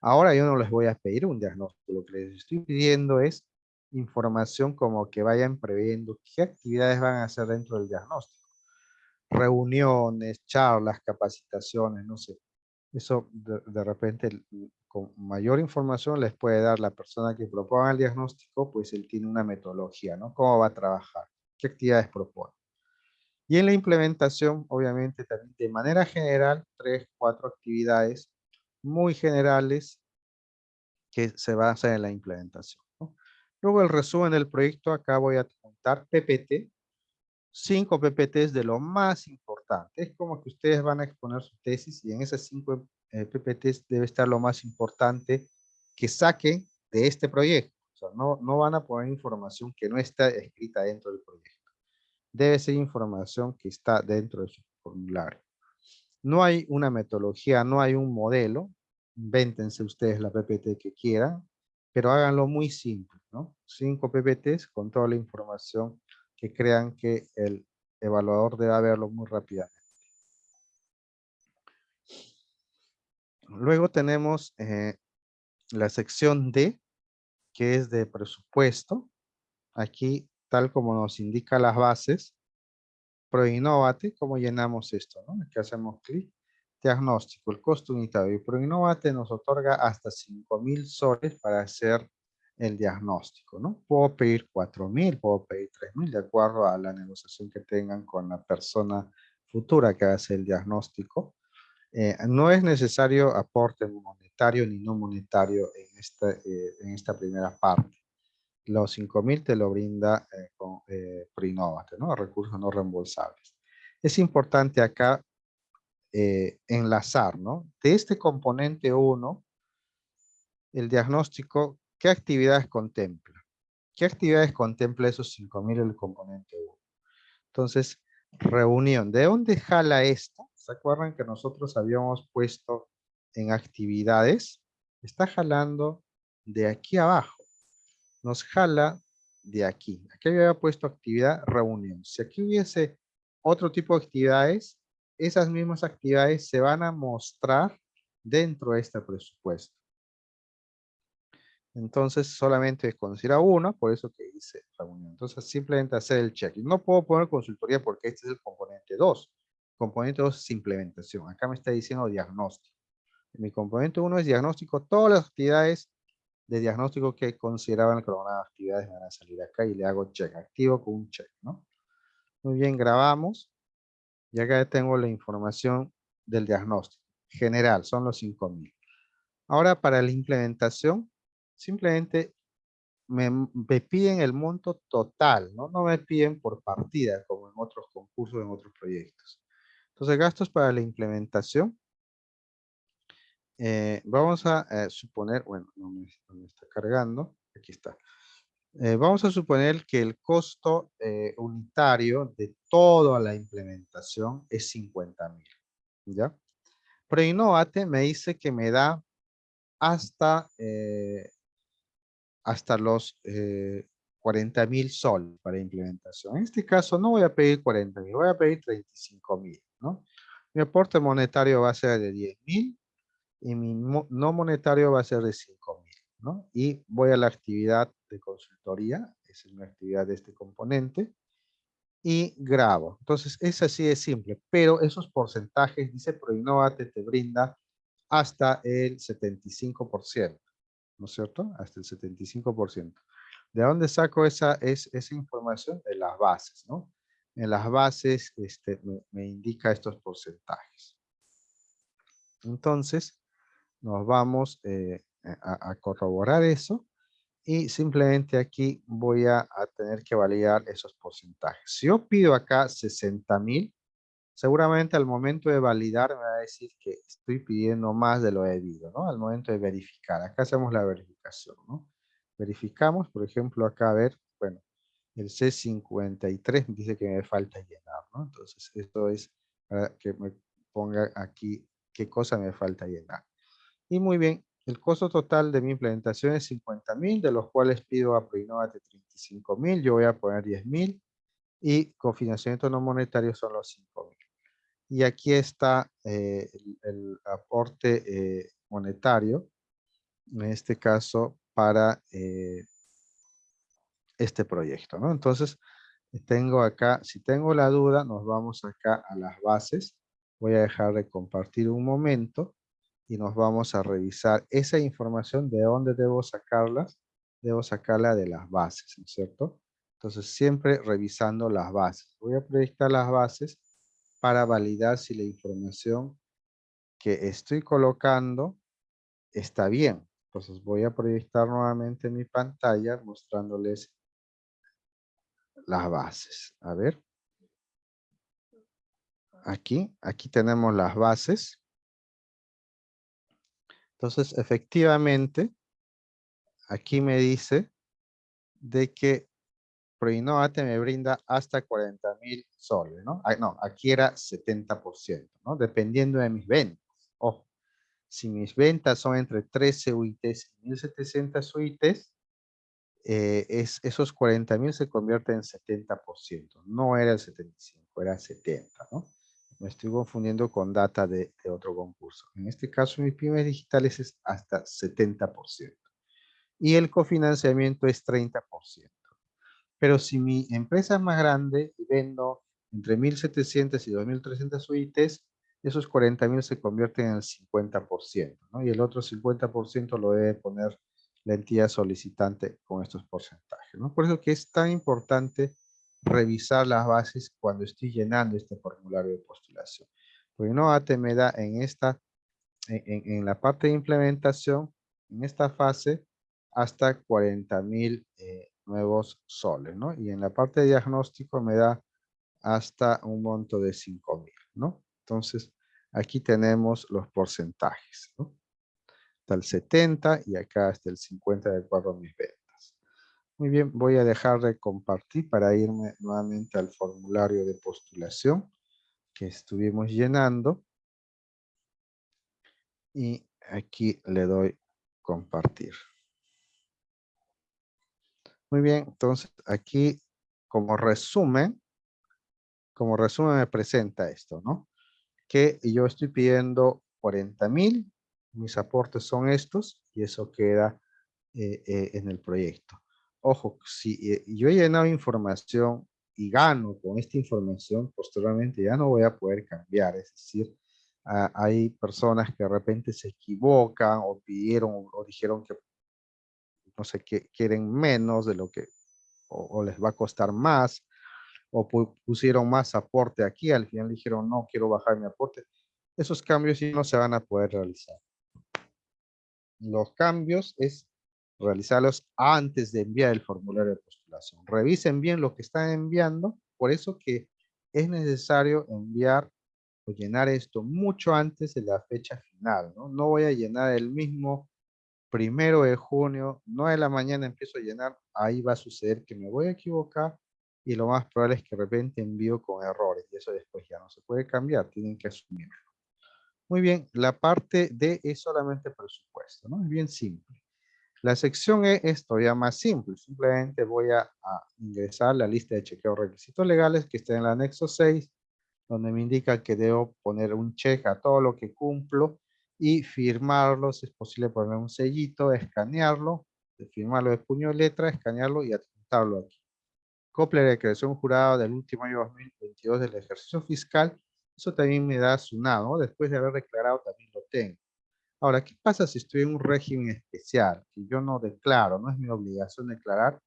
B: Ahora yo no les voy a pedir un diagnóstico. Lo que les estoy pidiendo es información como que vayan previendo qué actividades van a hacer dentro del diagnóstico reuniones, charlas, capacitaciones, no sé. Eso de, repente con mayor información les puede dar la persona que proponga el diagnóstico, pues él tiene una metodología, ¿no? ¿Cómo va a trabajar? ¿Qué actividades propone? Y en la implementación, obviamente, también de manera general, tres, cuatro actividades muy generales que se basan en la implementación. Luego el resumen del proyecto, acá voy a contar PPT, cinco PPTs de lo más importante. Es como que ustedes van a exponer su tesis y en esas cinco eh, PPTs debe estar lo más importante que saquen de este proyecto. O sea, no, no van a poner información que no está escrita dentro del proyecto. Debe ser información que está dentro de su formulario. No hay una metodología, no hay un modelo. Invéntense ustedes la PPT que quieran, pero háganlo muy simple, ¿no? Cinco PPTs con toda la información que crean que el evaluador debe verlo muy rápidamente. Luego tenemos eh, la sección D, que es de presupuesto. Aquí, tal como nos indica las bases, ProInnovate, ¿cómo llenamos esto? No? Aquí hacemos clic, diagnóstico, el costo unitario. Y ProInnovate nos otorga hasta 5,000 soles para hacer el diagnóstico, ¿no? Puedo pedir 4,000, puedo pedir 3,000 de acuerdo a la negociación que tengan con la persona futura que hace el diagnóstico. Eh, no es necesario aporte monetario ni no monetario en esta, eh, en esta primera parte. Los 5,000 te lo brinda eh, con eh, ¿no? Recursos no reembolsables. Es importante acá enlazar, ¿no? De este componente 1, el diagnóstico ¿Qué actividades contempla? ¿Qué actividades contempla esos 5,000 el componente 1? Entonces, reunión. ¿De dónde jala esto? ¿Se acuerdan que nosotros habíamos puesto en actividades? Está jalando de aquí abajo. Nos jala de aquí. Aquí había puesto actividad reunión. Si aquí hubiese otro tipo de actividades, esas mismas actividades se van a mostrar dentro de este presupuesto. Entonces solamente considera uno, por eso que dice reunión. Entonces simplemente hacer el check. No puedo poner consultoría porque este es el componente 2. Componente 2 es implementación. Acá me está diciendo diagnóstico. Mi componente 1 es diagnóstico. Todas las actividades de diagnóstico que consideraban el cronograma de actividades van a salir acá y le hago check. Activo con un check, ¿no? Muy bien, grabamos. Y acá tengo la información del diagnóstico. General, son los 5000. Ahora para la implementación, simplemente me, piden el monto total, ¿no? No me piden por partida, como en otros concursos, en otros proyectos. Entonces, gastos para la implementación. Eh, vamos a eh, suponer, bueno, no me, está cargando, aquí está. Eh, vamos a suponer que el costo unitario de toda la implementación es 50 mil, ¿ya? Pero Innovate me dice que me da hasta hasta los 40 eh, mil sol para implementación. En este caso no voy a pedir 40 mil, voy a pedir 35 mil. ¿No? Mi aporte monetario va a ser de 10 mil y mi no monetario va a ser de 5 mil. ¿no? Y voy a la actividad de consultoría, es una actividad de este componente, y grabo. Entonces, es así de simple, pero esos porcentajes, dice ProInnovate, te brinda hasta el 75%. ¿no es cierto? Hasta el 75%. ¿De dónde saco esa, es, esa información? De las bases, ¿no? En las bases este, me, indica estos porcentajes. Entonces, nos vamos eh, a, corroborar eso y simplemente aquí voy a, a, tener que validar esos porcentajes. Si yo pido acá 60 mil, seguramente al momento de validar me va a decir que estoy pidiendo más de lo debido, ¿no? Al momento de verificar. Acá hacemos la verificación, ¿no? Verificamos, por ejemplo, acá a ver, bueno, el C53 dice que me falta llenar, ¿no? Entonces, esto es para que me ponga aquí qué cosa me falta llenar. Y muy bien, el costo total de mi implementación es 50 mil, de los cuales pido a Proinnovate 35 mil, yo voy a poner 10 mil, y cofinanciamiento no monetario son los 5 mil. Y aquí está eh, el, aporte eh, monetario, en este caso para eh, este proyecto, ¿no? Entonces, tengo acá, si tengo la duda, nos vamos acá a las bases. Voy a dejar de compartir un momento y nos vamos a revisar esa información, de dónde debo sacarlas. Debo sacarla de las bases, ¿no es cierto? Entonces, siempre revisando las bases. Voy a proyectar las bases para validar si la información que estoy colocando está bien. Entonces, voy a proyectar nuevamente mi pantalla mostrándoles las bases. A ver. Aquí, aquí tenemos las bases. Entonces, efectivamente, aquí me dice de que Proinnovate me brinda hasta 40 mil soles, ¿no? Ah, no, aquí era 70%, ¿no? Dependiendo de mis ventas. Ojo, si mis ventas son entre 13 UITs y 1700 UITs, eh, es, esos 40 mil se convierten en 70%. No era el 75, era 70, ¿no? Me estoy confundiendo con data de, de otro concurso. En este caso, mis pymes digitales es hasta 70%. Y el cofinanciamiento es 30%. Pero si mi empresa es más grande y vendo entre 1.700 y 2.300 UITs, esos 40.000 se convierten en el 50%, ¿no? Y el otro 50% lo debe poner la entidad solicitante con estos porcentajes, ¿no? Por eso que es tan importante revisar las bases cuando estoy llenando este formulario de postulación. Porque no me da en esta, en, la parte de implementación, en esta fase, hasta 40.000 eh, nuevos soles, ¿no? Y en la parte de diagnóstico me da hasta un monto de 5.000, ¿no? Entonces, aquí tenemos los porcentajes, ¿no? Está el 70 y acá está el 50 de acuerdo a mis ventas. Muy bien, voy a dejar de compartir para irme nuevamente al formulario de postulación que estuvimos llenando. Y aquí le doy compartir. Muy bien, entonces aquí como resumen, como resumen me presenta esto, ¿no? Que yo estoy pidiendo 40 mil, mis aportes son estos y eso queda eh, eh, en el proyecto. Ojo, si eh, yo he llenado información y gano con esta información, posteriormente ya no voy a poder cambiar, es decir, hay personas que de repente se equivocan o pidieron o dijeron que no sé, que quieren menos de lo que, o, les va a costar más, o pusieron más aporte aquí, al final dijeron, no, quiero bajar mi aporte. Esos cambios sí no se van a poder realizar. Los cambios es realizarlos antes de enviar el formulario de postulación. Revisen bien lo que están enviando, por eso que es necesario enviar o llenar esto mucho antes de la fecha final. No, voy a llenar el mismo primero de junio, 9 de la mañana empiezo a llenar, ahí va a suceder que me voy a equivocar y lo más probable es que de repente envío con errores y eso después ya no se puede cambiar, tienen que asumirlo. Muy bien, la parte D es solamente presupuesto, ¿no? Es bien simple. La sección E es todavía más simple, simplemente voy a, a ingresar la lista de chequeo requisitos legales que está en el anexo 6, donde me indica que debo poner un check a todo lo que cumplo y firmarlo, si es posible poner un sellito, escanearlo, firmarlo de puño y letra, escanearlo y adjuntarlo aquí. Copia de creación jurada del último año 2022 del ejercicio fiscal, eso también me da su nado, después de haber declarado también lo tengo. Ahora, ¿qué pasa si estoy en un régimen especial que yo no declaro, no es mi obligación declarar?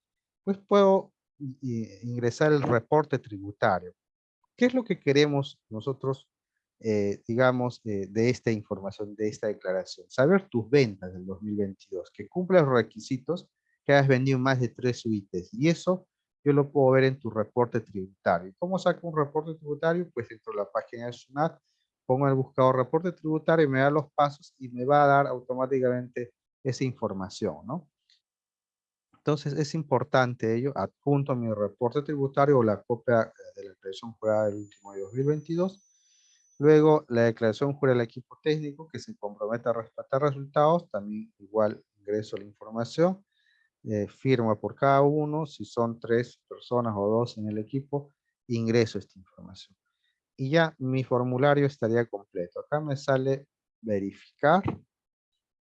B: Pues puedo ingresar el reporte tributario. ¿Qué es lo que queremos nosotros eh, digamos, eh, de esta información, de esta declaración. Saber tus ventas del 2022, que cumplas los requisitos, que hayas vendido más de tres suites. Y eso yo lo puedo ver en tu reporte tributario. ¿Cómo saco un reporte tributario? Pues dentro de la página de SUNAT, pongo el buscador reporte tributario y me da los pasos y me va a dar automáticamente esa información, ¿no? Entonces es importante ello, adjunto mi reporte tributario o la copia de la declaración jurada del último de 2022. Luego la declaración jurada del equipo técnico que se compromete a respetar resultados, también igual ingreso la información, eh, firma por cada uno, si son tres personas o dos en el equipo, ingreso esta información. Y ya mi formulario estaría completo. Acá me sale verificar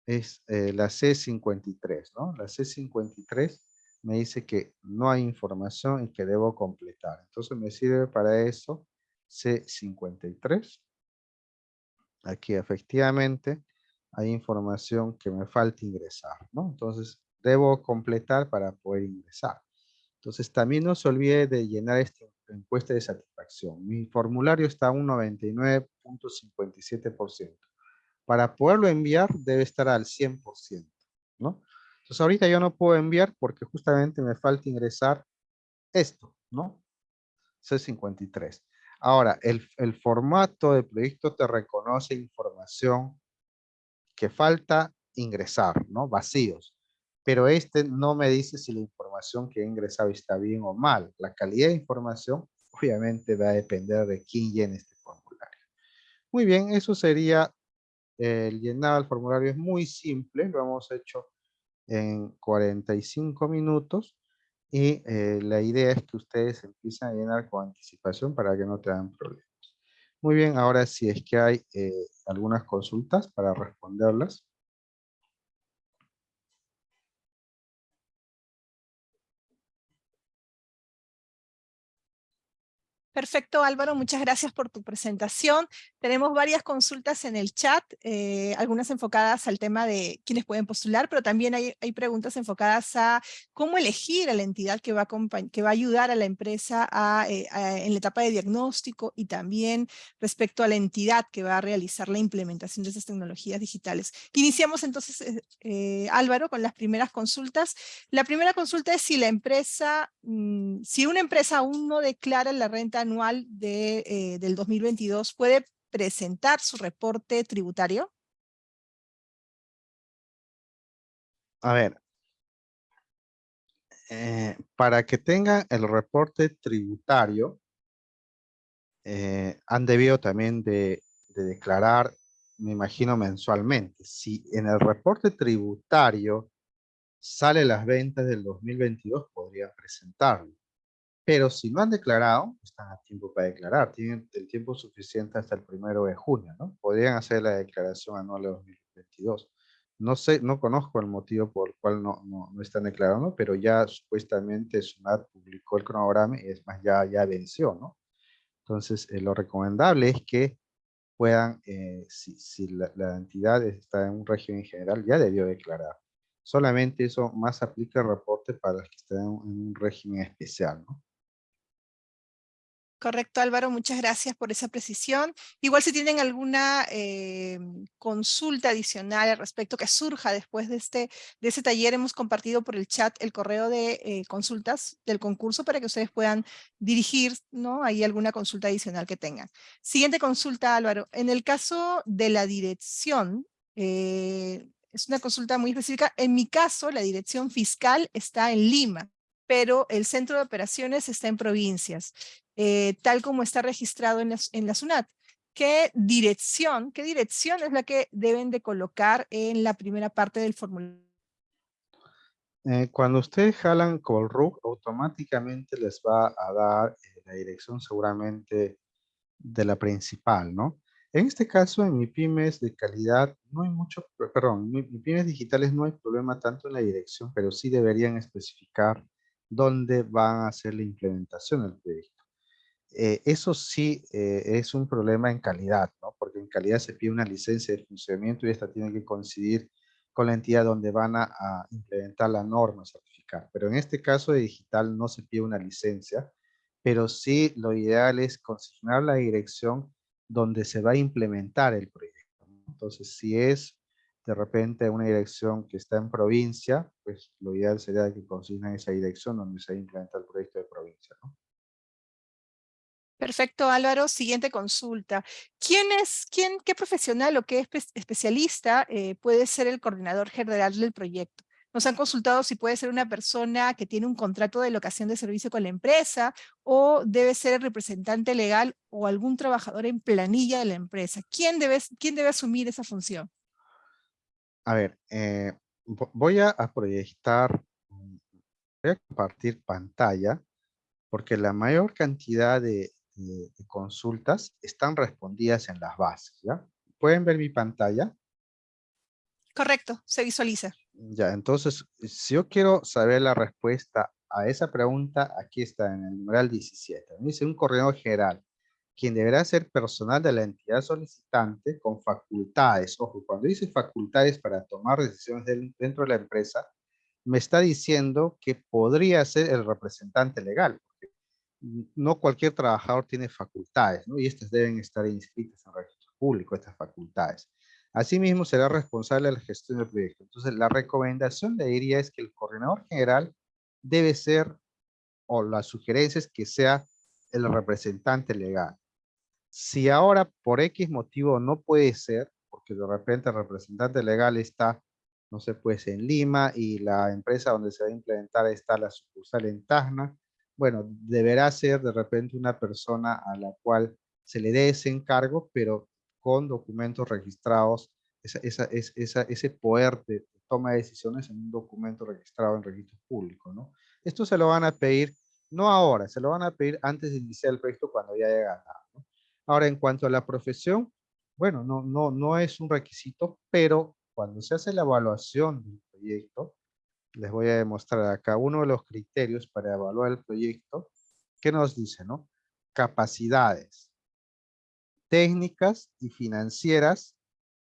B: es eh, la C53, ¿no? La C53 me dice que no hay información y que debo completar. Entonces me sirve para eso C53. Aquí efectivamente hay información que me falta ingresar, ¿no? Entonces debo completar para poder ingresar. Entonces también no se olvide de llenar esta encuesta de satisfacción. Mi formulario está a un 99.57% para poderlo enviar debe estar al 100%, ¿no? Entonces ahorita yo no puedo enviar porque justamente me falta ingresar esto, ¿no? C53. Ahora, el, el formato de proyecto te reconoce información que falta ingresar, ¿no? Vacíos. Pero este no me dice si la información que he ingresado está bien o mal. La calidad de información (laughs) obviamente va a depender de quién llene este formulario. Muy bien, eso sería el llenado del formulario es muy simple, lo hemos hecho en 45 minutos y eh, la idea es que ustedes empiecen a llenar con anticipación para que no tengan problemas. Muy bien, ahora si es que hay eh, algunas consultas para responderlas.
A: Perfecto, Álvaro, muchas gracias por tu presentación. Tenemos varias consultas en el chat, eh, algunas enfocadas al tema de quiénes pueden postular, pero también hay, preguntas enfocadas a cómo elegir a la entidad que va a, ayudar a la empresa eh, en la etapa de diagnóstico y también respecto a la entidad que va a realizar la implementación de esas tecnologías digitales. Iniciamos entonces, eh, Álvaro, con las primeras consultas. La primera consulta es si la empresa, mm, si una empresa aún no declara la renta anual de, del 2022, ¿puede presentar su reporte tributario?
B: A ver, eh, para que tengan el reporte tributario, eh, han debido también de, de, declarar, me imagino mensualmente. Si en el reporte tributario sale las ventas del 2022, podrían presentarlo. Pero si no han declarado, están a tiempo para declarar. Tienen el tiempo suficiente hasta el primero de junio, ¿no? Podrían hacer la declaración anual de 2022. No sé, no conozco el motivo por el cual no, no, no están declarando, pero ya supuestamente SUNAT publicó el cronograma y es más, ya, ya venció, ¿no? Entonces, eh, lo recomendable es que puedan, eh, si, si la, la, entidad está en un régimen general, ya debió declarar. Solamente eso más aplica el reporte para los que están en un régimen especial, ¿no?
A: Correcto, Álvaro, muchas gracias por esa precisión. Igual si tienen alguna eh, consulta adicional al respecto que surja después de este de ese taller, hemos compartido por el chat el correo de eh, consultas del concurso para que ustedes puedan dirigir, ¿no? Ahí alguna consulta adicional que tengan. Siguiente consulta, Álvaro. En el caso de la dirección, eh, es una consulta muy específica. En mi caso, la dirección fiscal está en Lima pero el centro de operaciones está en provincias. Eh, tal como está registrado en la, en la SUNAT. ¿Qué dirección, qué dirección es la que deben de colocar en la primera parte del formulario?
B: Eh, cuando ustedes jalan RUC, automáticamente les va a dar eh, la dirección seguramente de la principal, ¿no? En este caso, en mi pymes de calidad, no hay mucho, perdón, en mi pymes digitales no hay problema tanto en la dirección, pero sí deberían especificar dónde van a hacer la implementación del proyecto. Eh, eso sí eh, es un problema en calidad, ¿no? Porque en calidad se pide una licencia de funcionamiento y esta tiene que coincidir con la entidad donde van a, implementar la norma certificar. Pero en este caso de digital no se pide una licencia, pero sí lo ideal es consignar la dirección donde se va a implementar el proyecto. Entonces, si es de repente una dirección que está en provincia, pues lo ideal sería que consignen esa dirección donde se implementa el proyecto de provincia. ¿no?
A: Perfecto, Álvaro. Siguiente consulta. ¿Quién es, quién, qué profesional o qué especialista eh, puede ser el coordinador general del proyecto? Nos han consultado si puede ser una persona que tiene un contrato de locación de servicio con la empresa o debe ser el representante legal o algún trabajador en planilla de la empresa. ¿Quién debe, quién debe asumir esa función?
B: A ver, eh, voy a, proyectar, voy a compartir pantalla porque la mayor cantidad de, consultas están respondidas en las bases, ¿ya? ¿Pueden ver mi pantalla?
A: Correcto, se visualiza.
B: Ya, entonces, si yo quiero saber la respuesta a esa pregunta, aquí está en el numeral 17. Dice un coordinador general, quien deberá ser personal de la entidad solicitante con facultades. Ojo, cuando dice facultades para tomar decisiones dentro de la empresa, me está diciendo que podría ser el representante legal. No cualquier trabajador tiene facultades, ¿no? Y estas deben estar inscritas en registro público, estas facultades. Asimismo, será responsable de la gestión del proyecto. Entonces, la recomendación le diría es que el coordinador general debe ser, o la sugerencia es que sea el representante legal. Si ahora por X motivo no puede ser, porque de repente el representante legal está, no sé, pues en Lima y la empresa donde se va a implementar está la sucursal en Tacna, bueno, deberá ser de repente una persona a la cual se le dé ese encargo, pero con documentos registrados, esa, esa, ese poder de toma de decisiones en un documento registrado en registro público, ¿no? Esto se lo van a pedir, no ahora, se lo van a pedir antes de iniciar el proyecto cuando ya haya ganado, ¿no? Ahora, en cuanto a la profesión, bueno, no, no, no es un requisito, pero cuando se hace la evaluación del proyecto, les voy a demostrar acá uno de los criterios para evaluar el proyecto, ¿qué nos dice, no? Capacidades técnicas y financieras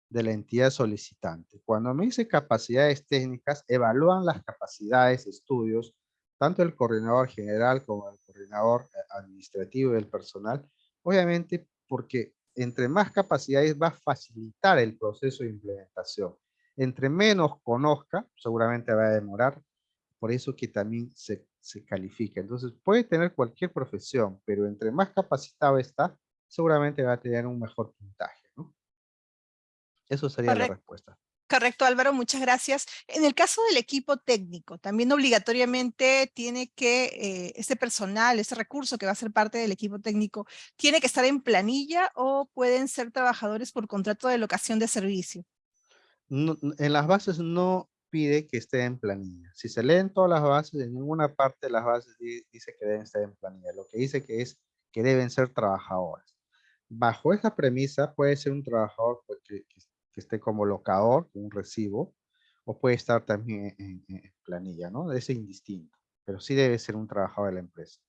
B: de la entidad solicitante. Cuando me dice capacidades técnicas, evalúan las capacidades de estudios, tanto el coordinador general como el coordinador eh, administrativo del personal, obviamente porque entre más capacidades va a facilitar el proceso de implementación. Entre menos conozca, seguramente va a demorar, por eso que también se, se califica. Entonces puede tener cualquier profesión, pero entre más capacitado está, seguramente va a tener un mejor puntaje. ¿no? Eso sería la respuesta.
A: Correcto, Álvaro, muchas gracias. En el caso del equipo técnico, también obligatoriamente tiene que, eh, ese personal, ese recurso que va a ser parte del equipo técnico, ¿tiene que estar en planilla o pueden ser trabajadores por contrato de locación de servicio?
B: En las bases no pide que esté en planilla. Si se leen todas las bases, en ninguna parte de las bases dice que deben estar en planilla. Lo que dice que es que deben ser trabajadores bajo esa premisa puede ser un trabajador pues, que, esté como locador, un recibo, o puede estar también en, planilla, ¿no? Es indistinto, pero sí debe ser un trabajador de la empresa.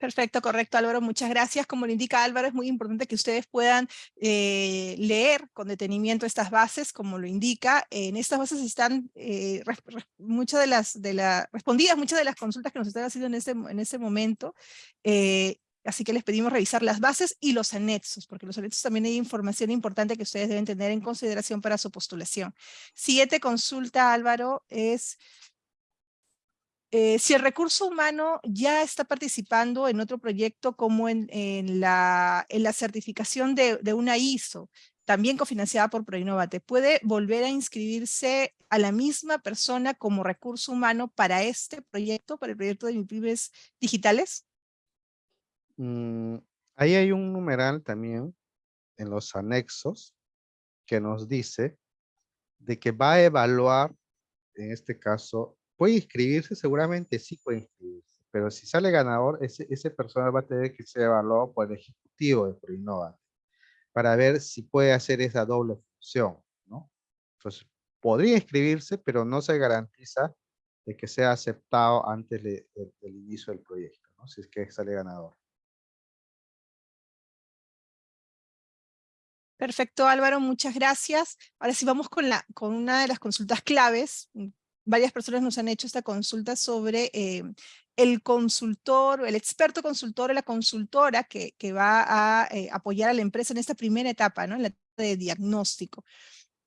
A: Perfecto, correcto Álvaro, muchas gracias. Como le indica Álvaro, es muy importante que ustedes puedan eh, leer con detenimiento estas bases, como lo indica. En estas bases están eh, muchas de las, de respondidas muchas de las consultas que nos están haciendo en ese, en ese momento. Eh, Así que les pedimos revisar las bases y los anexos, porque los anexos también hay información importante que ustedes deben tener en consideración para su postulación. Siguiente consulta, Álvaro, es eh, si el recurso humano ya está participando en otro proyecto como en, la, certificación de, de, una ISO, también cofinanciada por Proinnovate, ¿puede volver a inscribirse a la misma persona como recurso humano para este proyecto, para el proyecto de MIPIMES digitales?
B: Mm, ahí hay un numeral también en los anexos que nos dice de que va a evaluar, en este caso, puede inscribirse, seguramente sí puede inscribirse, pero si sale ganador, ese, ese personal va a tener que ser evaluado por el ejecutivo de Proinnova para ver si puede hacer esa doble función, ¿no? Entonces, podría inscribirse, pero no se garantiza de que sea aceptado antes del inicio del proyecto, ¿no? Si es que sale ganador.
A: Perfecto, Álvaro, muchas gracias. Ahora sí vamos con, la, con una de las consultas claves. Varias personas nos han hecho esta consulta sobre eh, el consultor, el experto consultor o la consultora que, va a eh, apoyar a la empresa en esta primera etapa, ¿no? en la etapa de diagnóstico.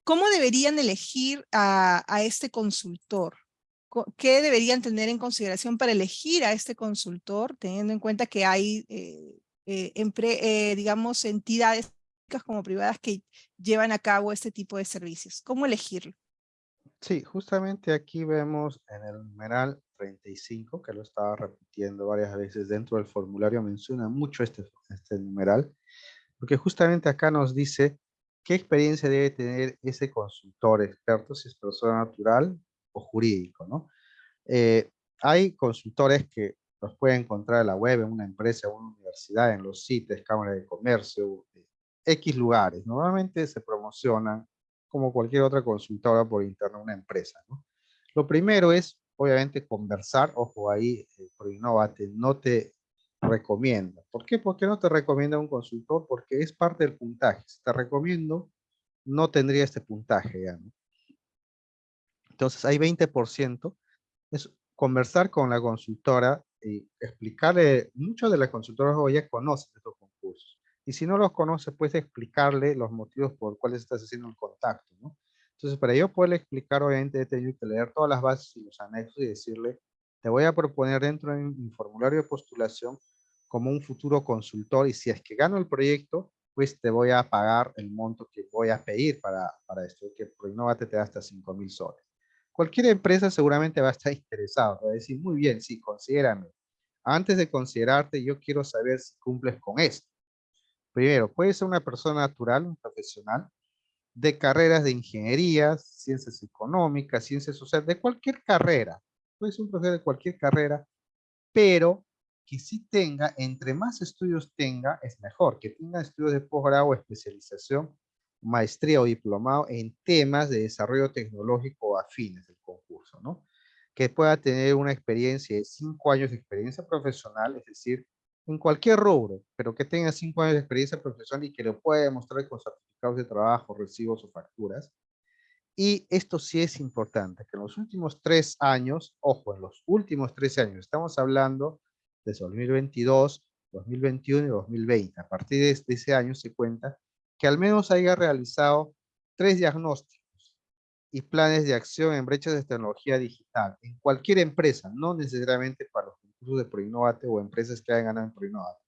A: ¿cómo deberían elegir a, este consultor? ¿Qué deberían tener en consideración para elegir a este consultor, teniendo en cuenta que hay, eh, digamos, entidades como privadas que llevan a cabo este tipo de servicios? ¿Cómo elegirlo?
B: Sí, justamente aquí vemos en el numeral 35, que lo estaba repitiendo varias veces dentro del formulario, menciona mucho este, este numeral, porque justamente acá nos dice qué experiencia debe tener ese consultor experto, si es persona natural o jurídico, ¿no? Eh, hay consultores que los pueden encontrar en la web, en una empresa, en una universidad, en los sitios, cámaras de comercio, X lugares. Normalmente se promocionan como cualquier otra consultora por internet, una empresa. Lo primero es, obviamente, conversar. Ojo, ahí, eh, por Innovate no te recomienda. ¿Por qué? Porque no te recomienda un consultor, porque es parte del puntaje. Si te recomiendo, no tendría este puntaje ya. Entonces hay 20%, es conversar con la consultora y explicarle, muchos de las consultoras hoy ya conocen estos. Y si no los conoce, puedes explicarle los motivos por los cuales estás haciendo el contacto, ¿no? Entonces, para yo poderle explicar, obviamente, he tenido que leer todas las bases y los anexos y decirle, te voy a proponer dentro de mi formulario de postulación como un futuro consultor y si es que gano el proyecto, pues te voy a pagar el monto que voy a pedir para, para esto, que Proinnovate te da hasta 5 mil soles. Cualquier empresa seguramente va a estar (laughs) interesado, va a decir, muy bien, sí, considérame. Antes de considerarte, yo quiero saber si cumples con esto. Primero, puede ser una persona natural, un profesional, de carreras de ingeniería, ciencias económicas, ciencias sociales, de cualquier carrera. Puede ser un profesor de cualquier carrera, pero que sí tenga, entre más estudios tenga, es mejor, que tenga estudios de posgrado especialización, maestría o diplomado en temas de desarrollo tecnológico afines del concurso, ¿no? Que pueda tener una experiencia de cinco años de experiencia profesional, es decir, en cualquier rubro, pero que tenga cinco años de experiencia profesional y que lo pueda demostrar con certificados de trabajo, recibos o facturas. Y esto sí es importante, que en los últimos tres años, ojo, en los últimos tres años, estamos hablando de 2022, 2021 y 2020. A partir de ese año se cuenta que al menos haya realizado tres diagnósticos y planes de acción en brechas de tecnología digital en cualquier empresa, no necesariamente para los concursos de Proinnovate o empresas que hayan ganado en Proinnovate,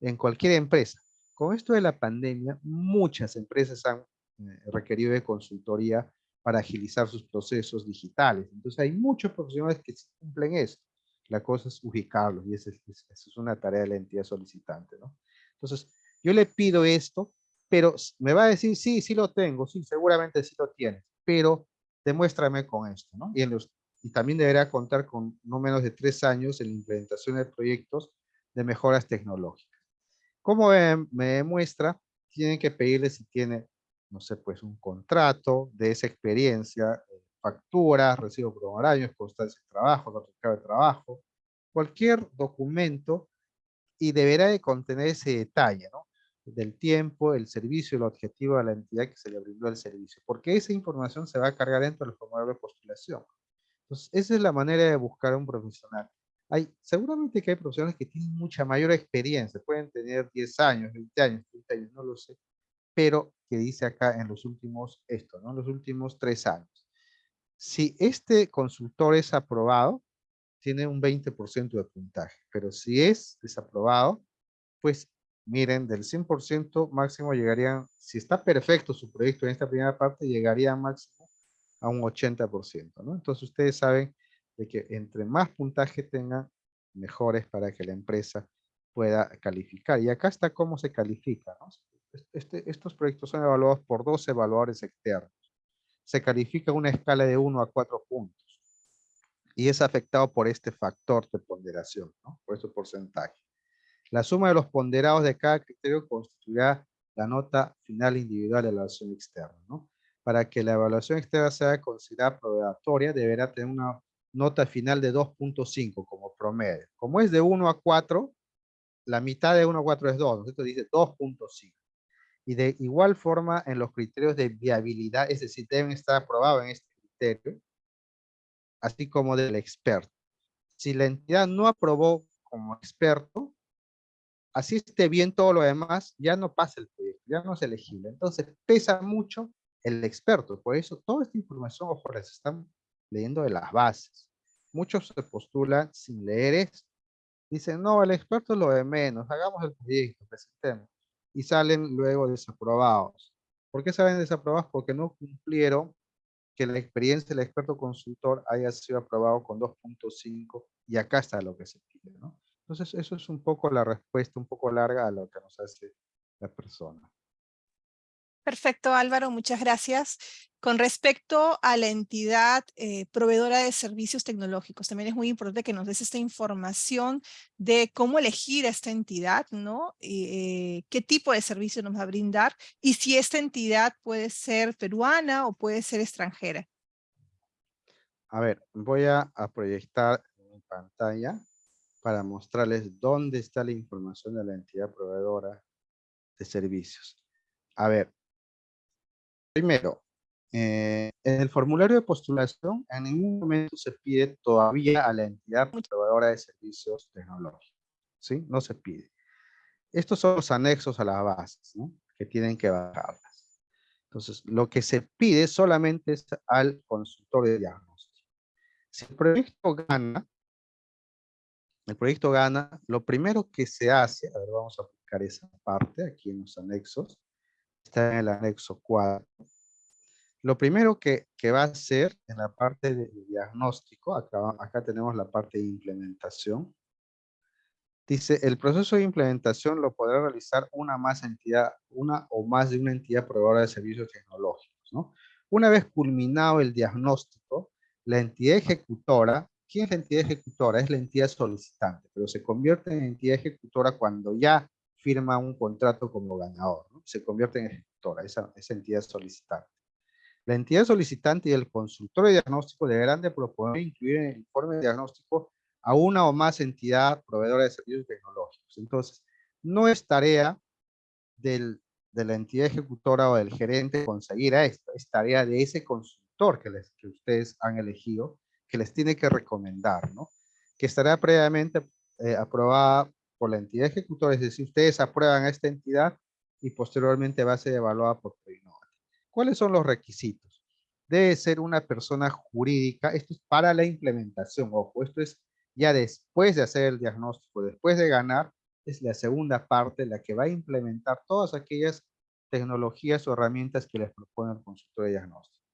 B: en cualquier empresa. Con esto de la pandemia, muchas empresas han eh, requerido de consultoría para agilizar sus procesos digitales. Entonces hay muchos profesionales que cumplen esto. La cosa es ubicarlos y esa es, una tarea de la entidad solicitante, ¿no? Entonces, yo le pido esto, pero me va a decir, sí, sí lo tengo, sí, seguramente sí lo tienes, pero demuéstrame con esto, ¿no? Y, y también deberá contar con no menos de tres años en la implementación de proyectos de mejoras tecnológicas. Como me demuestra, tienen que pedirle si tiene, no sé, pues un contrato de esa experiencia, facturas, recibo por honorarios, constancia de trabajo, certificado de trabajo, cualquier documento y deberá de contener ese detalle, ¿no? Del tiempo, el servicio, el objetivo de la entidad que se le brindó el servicio, porque esa información se va a cargar dentro del formulario de postulación. Entonces, esa es la manera de buscar a un profesional. Hay, seguramente que hay profesionales que tienen mucha mayor experiencia, pueden tener 10 años, 20 años, 30 años, no lo sé, pero que dice acá en los últimos, esto, ¿no? En los últimos tres años. Si este consultor es aprobado, tiene un 20% de puntaje, pero si es desaprobado, pues miren, del 100% máximo llegarían, si está perfecto su proyecto en esta primera parte, llegaría máximo a un 80%, ¿no? Entonces ustedes saben de que entre más puntaje tengan, mejores para que la empresa pueda calificar. Y acá está cómo se califica, ¿no? Este, estos proyectos son evaluados por dos evaluadores externos se califica una escala de 1 a 4 puntos. Y es afectado por este factor de ponderación, ¿no? por este porcentaje. La suma de los ponderados de cada criterio constituirá la nota final individual de la evaluación externa. ¿no? Para que la evaluación externa sea considerada probatoria, deberá tener una nota final de 2.5 como promedio. Como es de 1 a 4, la mitad de 1 a 4 es 2, esto dice 2.5 y de igual forma en los criterios de viabilidad, es decir, deben estar aprobados en este criterio, así como del experto. Si la entidad no aprobó como experto, así esté bien todo lo demás, ya no pasa el proyecto, ya no es elegible. Entonces pesa mucho el experto. Por eso toda esta información, ojo, les están leyendo de las bases. Muchos se postulan sin leer esto. Dicen, no, el experto es lo de menos, hagamos el proyecto, presentemos. Y salen luego desaprobados. ¿Por qué salen desaprobados? Porque no cumplieron que la experiencia del experto consultor haya sido aprobado con 2.5 y acá está lo que se pide, ¿no? Entonces, eso es un poco la respuesta, un poco larga a lo que nos hace la persona.
A: Perfecto, Álvaro, muchas gracias. Con respecto a la entidad eh, proveedora de servicios tecnológicos, también es muy importante que nos des esta información de cómo elegir a esta entidad, ¿no? Eh, qué tipo de servicio nos va a brindar y si esta entidad puede ser peruana o puede ser extranjera.
B: A ver, voy a, a proyectar en pantalla para mostrarles dónde está la información de la entidad proveedora de servicios. A ver, Primero, eh, en el formulario de postulación en ningún momento se pide todavía a la entidad proveedora de servicios tecnológicos. ¿Sí? No se pide. Estos son los anexos a las bases, ¿no? Que tienen que bajarlas. Entonces, lo que se pide solamente es al consultor de diagnóstico. Si el proyecto gana, el proyecto gana, lo primero que se hace, a ver, vamos a buscar esa parte aquí en los anexos, está en el anexo 4. Lo primero que, va a hacer en la parte de diagnóstico, acá, acá tenemos la parte de implementación. Dice, el proceso de implementación lo podrá realizar una, más entidad, una o más de una entidad proveedora de servicios tecnológicos. ¿no? Una vez culminado el diagnóstico, la entidad ejecutora, ¿quién es la entidad ejecutora? Es la entidad solicitante, pero se convierte en entidad ejecutora cuando ya firma un contrato como ganador, se convierte en ejecutora, esa, esa entidad solicitante. La entidad solicitante y el consultor de diagnóstico deberán de proponer incluir en el informe de diagnóstico a una o más entidad proveedora de servicios tecnológicos. Entonces, no es tarea del, de la entidad ejecutora o del gerente conseguir a esto, es tarea de ese consultor que, les, que ustedes han elegido, que les tiene que recomendar, ¿no? Que estará previamente eh, aprobada por la entidad ejecutora, es decir, ustedes aprueban a esta entidad y posteriormente va a ser evaluada por Proinova. ¿Cuáles son los requisitos? Debe ser una persona jurídica, esto es para la implementación, ojo, esto es ya después de hacer el diagnóstico, después de ganar, es la segunda parte la que va a implementar todas aquellas tecnologías o herramientas que les propone el consultor de diagnóstico.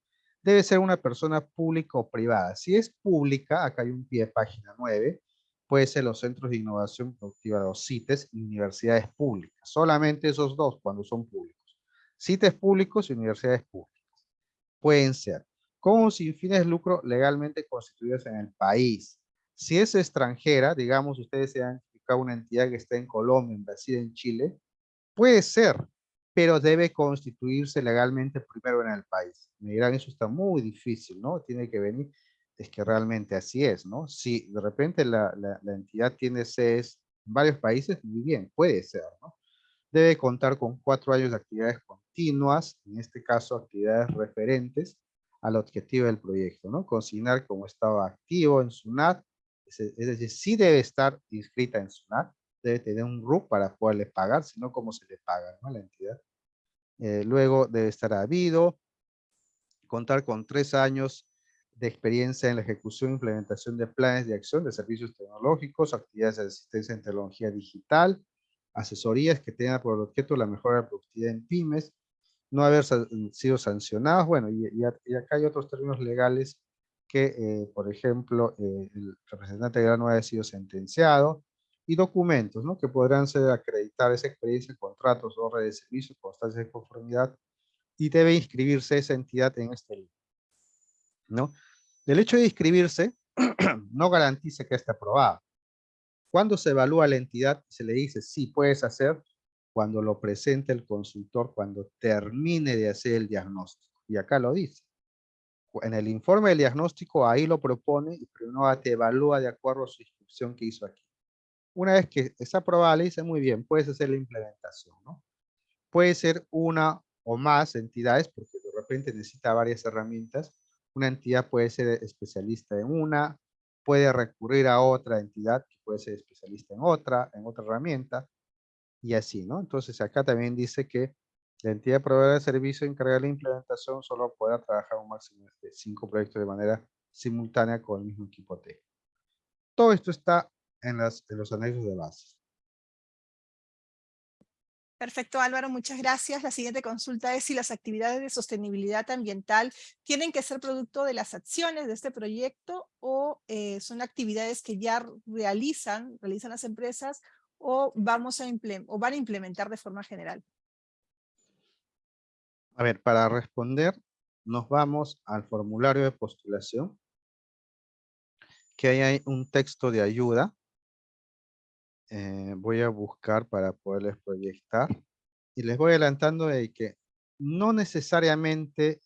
B: Debe ser una persona pública o privada. Si es pública, acá hay un pie de página 9, puede ser los centros de innovación productiva, los CITES y universidades públicas. Solamente esos dos cuando son públicos. CITES públicos y universidades públicas. Pueden ser con sin fines de lucro legalmente constituidos en el país. Si es extranjera, digamos, ustedes se han identificado una entidad que está en Colombia, en Brasil, en Chile, puede ser, pero debe constituirse legalmente primero en el país. Me dirán, eso está muy difícil, ¿no? Tiene que venir es que realmente así es, ¿no? Si de repente la, la, entidad tiene sedes en varios países, muy bien, puede ser, ¿no? Debe contar con cuatro años de actividades continuas, en este caso actividades referentes al objetivo del proyecto, ¿no? Consignar como estado activo en SUNAT, es, decir, sí debe estar inscrita en SUNAT, debe tener un RUC para poderle pagar, sino cómo se le paga ¿no? a la entidad. Eh, luego debe estar habido, contar con tres años de experiencia en la ejecución e implementación de planes de acción de servicios tecnológicos, actividades de asistencia en tecnología digital, asesorías que tengan por objeto la mejora de productividad en pymes, no haber sido sancionados, bueno, y, acá hay otros términos legales que, eh, por ejemplo, eh, el representante de no haya sido sentenciado, y documentos, ¿no? Que podrán ser acreditar esa experiencia, contratos, orden de servicio, constancias de conformidad, y debe inscribirse esa entidad en este libro, ¿no? El hecho de inscribirse (clears throat) no garantiza que esté aprobado. Cuando se evalúa la entidad, se le dice, sí, puedes hacer, cuando lo presente el consultor, cuando termine de hacer el diagnóstico. Y acá lo dice. En el informe del diagnóstico, ahí lo propone y primero te evalúa de acuerdo a su instrucción que hizo aquí. Una vez que está aprobada, le dice, muy bien, puedes hacer la implementación. Puede ser una o más entidades, porque de repente necesita varias herramientas, una entidad puede ser especialista en una, puede recurrir a otra entidad que puede ser especialista en otra, en otra herramienta, y así, ¿no? Entonces acá también dice que La entidad proveedora de servicio encargada de la implementación solo podrá trabajar un máximo de cinco proyectos de manera simultánea con el mismo equipo técnico. Todo esto está en, las, en los anexos de base.
A: Perfecto, Álvaro, muchas gracias. La siguiente consulta es si las actividades de sostenibilidad ambiental tienen que ser producto de las acciones de este proyecto o eh, son actividades que ya realizan, realizan las empresas o, vamos a o van a implementar de forma general.
B: A ver, para responder, nos vamos al formulario de postulación, que ahí hay un texto de ayuda eh, voy a buscar para poderles proyectar. Y les voy adelantando de que no necesariamente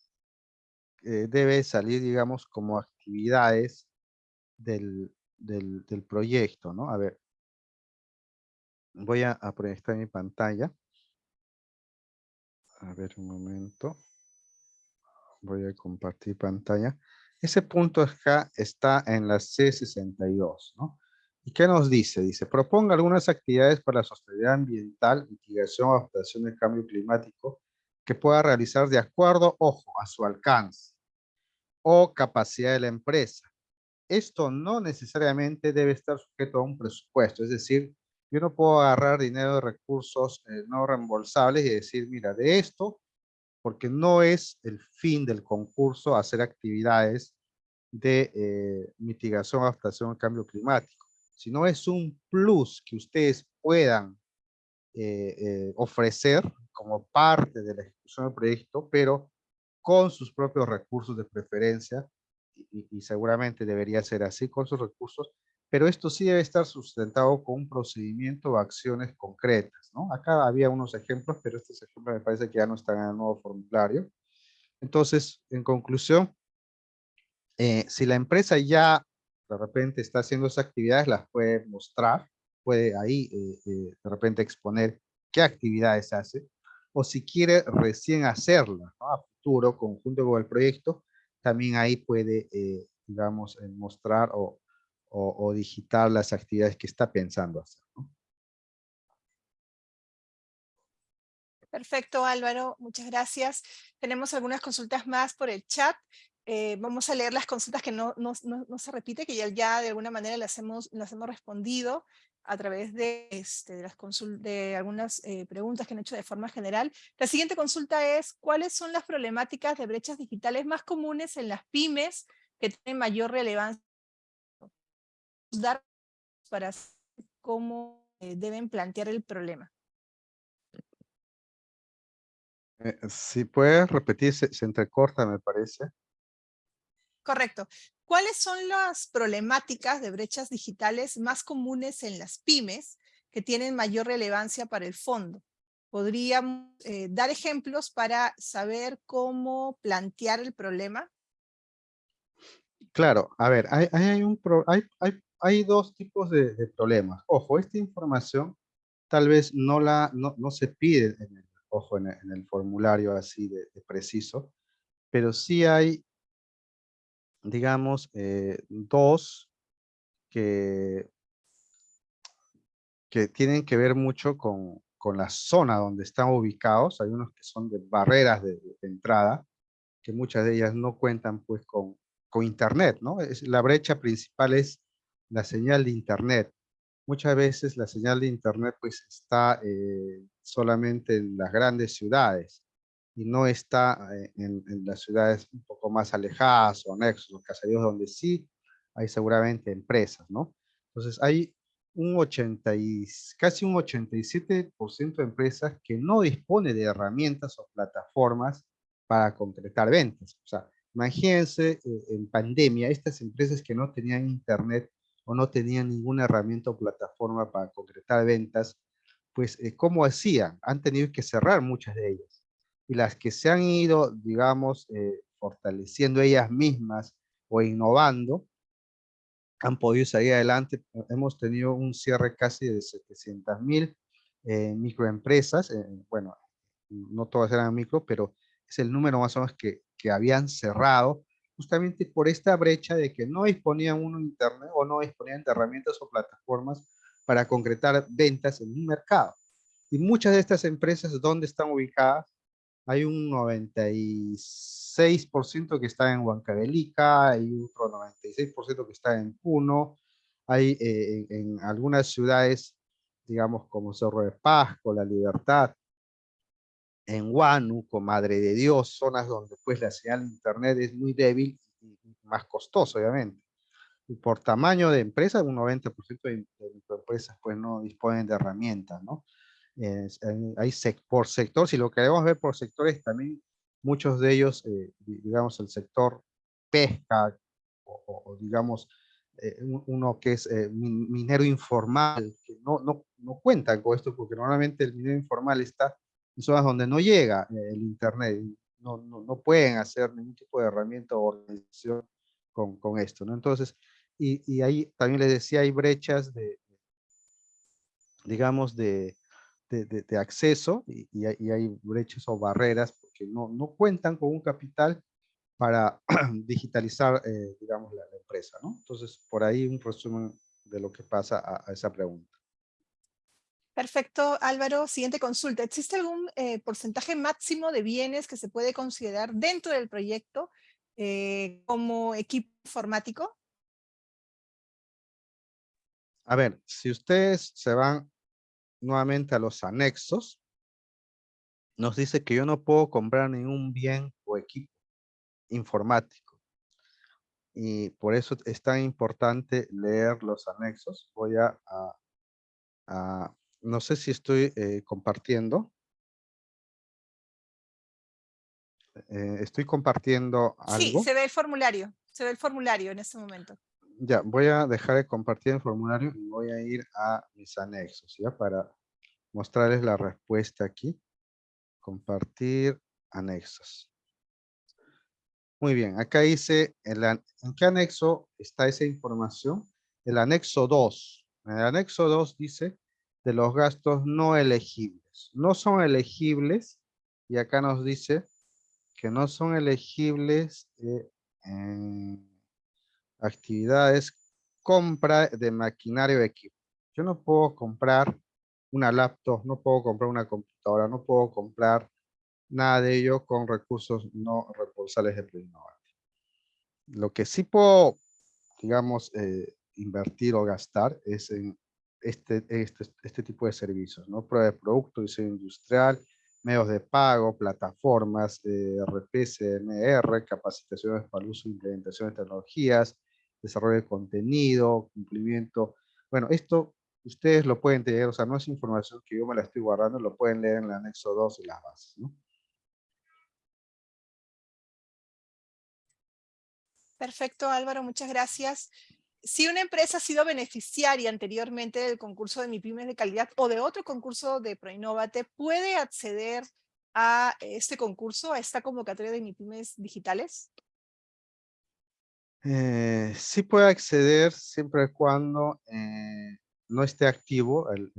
B: eh, debe salir, digamos, como actividades del, del, proyecto, ¿no? A ver, voy a, a proyectar mi pantalla. A ver un momento. Voy a compartir pantalla. Ese punto acá está en la C62, ¿no? ¿Y qué nos dice? Dice, proponga algunas actividades para la sostenibilidad ambiental, mitigación adaptación del cambio climático que pueda realizar de acuerdo, ojo, a su alcance o capacidad de la empresa. Esto no necesariamente debe estar sujeto a un presupuesto, es decir, yo no puedo agarrar dinero de recursos eh, no reembolsables y decir, mira, de esto, porque no es el fin del concurso hacer actividades de eh, mitigación adaptación al cambio climático sino es un plus que ustedes puedan eh, eh, ofrecer como parte de la ejecución del proyecto, pero con sus propios recursos de preferencia, y, seguramente debería ser así con sus recursos, pero esto sí debe estar sustentado con un procedimiento o acciones concretas, ¿no? Acá había unos ejemplos, pero estos ejemplos me parece que ya no están en el nuevo formulario. Entonces, en conclusión, eh, si la empresa ya de repente está haciendo esas actividades, las puede mostrar, puede ahí eh, eh, de repente exponer qué actividades hace, o si quiere recién hacerla a futuro, conjunto con el proyecto, también ahí puede, eh, digamos, mostrar o, o, o, digitar las actividades que está pensando hacer.
A: Perfecto, Álvaro. Muchas gracias. Tenemos algunas consultas más por el chat. Eh, vamos a leer las consultas que no, se repite, que ya, de alguna manera las hemos, respondido a través de, este, de, de algunas eh, preguntas que han hecho de forma general. La siguiente consulta es, ¿cuáles son las problemáticas de brechas digitales más comunes en las pymes que tienen mayor relevancia? Para cómo eh, deben plantear el problema.
B: si puedes repetir, se entrecorta, me parece.
A: Correcto. ¿Cuáles son las problemáticas de brechas digitales más comunes en las pymes que tienen mayor relevancia para el fondo? ¿Podríamos eh, dar ejemplos para saber cómo plantear el problema?
B: Claro, a ver, hay, dos tipos de, problemas. Ojo, esta información tal vez no, se pide, en el, ojo, en el, formulario así de, de preciso, pero sí hay digamos, eh, dos que, que tienen que ver mucho con, con, la zona donde están ubicados. Hay unos que son de barreras de, entrada, que muchas de ellas no cuentan pues con, con internet, ¿no? Es, la brecha principal es la señal de internet. Muchas veces la señal de internet pues está eh, solamente en las grandes ciudades y no está eh, en, las ciudades un poco más alejadas o anexos, los caseríos donde sí hay seguramente empresas, ¿no? Entonces hay un 80 y casi un 87% de empresas que no dispone de herramientas o plataformas para concretar ventas. O sea, imagínense eh, en pandemia, estas empresas que no tenían internet o no tenían ninguna herramienta o plataforma para concretar ventas, pues, eh, ¿cómo hacían? Han tenido que cerrar muchas de ellas y las que se han ido, digamos, eh, fortaleciendo ellas mismas o innovando, han podido salir adelante. Hemos tenido un cierre casi de 700 mil eh, microempresas. Eh, bueno, no todas eran micro, pero es el número más o menos que, que habían cerrado justamente por esta brecha de que no disponían uno de internet o no disponían de herramientas o plataformas para concretar ventas en un mercado. Y muchas de estas empresas, ¿dónde están ubicadas? Hay un 96% que está en Huancavelica, hay otro 96% que está en Puno, hay eh, en, algunas ciudades, digamos, como Cerro de Pasco, La Libertad, en Huánuco, Madre de Dios, zonas donde pues la señal de internet es muy débil y más costoso, obviamente. Y por tamaño de empresa, un 90% de, de microempresas pues no disponen de herramientas, ¿no? Hay por sector, si lo queremos ver por sectores, también muchos de ellos, eh, digamos, el sector pesca, o, digamos, eh, uno que es eh, minero informal, que no, no, no cuentan con esto, porque normalmente el minero informal está en zonas donde no llega el internet, no, no, no, pueden hacer ningún tipo de herramienta o organización con, con esto, ¿no? Entonces, y, y ahí también les decía, hay brechas de, digamos, de, de, acceso y, hay brechas o barreras porque no, no cuentan con un capital para (clears throat) digitalizar, eh, digamos, la, empresa, ¿no? Entonces, por ahí un resumen de lo que pasa a, esa pregunta.
A: Perfecto, Álvaro. Siguiente consulta. ¿Existe algún eh, porcentaje máximo de bienes que se puede considerar dentro del proyecto eh, como equipo informático?
B: A ver, si ustedes se van nuevamente a los anexos, nos dice que yo no puedo comprar ningún bien o equipo informático. Y por eso es tan importante leer los anexos. Voy a, no sé si estoy eh, compartiendo. Eh, estoy compartiendo algo.
A: Sí, se ve el formulario. Se ve el formulario en este momento
B: ya, voy a dejar de compartir el formulario y voy a ir a mis anexos, ¿ya? Para mostrarles la respuesta aquí. Compartir anexos. Muy bien, acá dice, en, ¿en qué anexo está esa información? El anexo 2. El anexo 2 dice de los gastos no elegibles. No son elegibles, y acá nos dice que no son elegibles eh, en actividades, compra de maquinario de equipo. Yo no puedo comprar una laptop, no puedo comprar una computadora, no puedo comprar nada de ello con recursos no reembolsables de Plurinovate. Lo que sí puedo, digamos, eh, invertir o gastar es en este, este, este tipo de servicios, ¿no? Prueba de producto, diseño industrial, medios de pago, plataformas, eh, RP, CMR, capacitaciones para el uso e implementación de tecnologías, desarrollo de contenido, cumplimiento. Bueno, esto ustedes lo pueden tener, o sea, no es información que yo me la estoy guardando, lo pueden leer en el anexo 2 y las bases.
A: Perfecto, Álvaro, muchas gracias. Si una empresa ha sido beneficiaria anteriormente del concurso de MIPIMES de calidad o de otro concurso de ProInnovate, ¿puede acceder a este concurso, a esta convocatoria de MIPIMES digitales?
B: Eh, sí puede acceder siempre y cuando eh, no esté activo, el,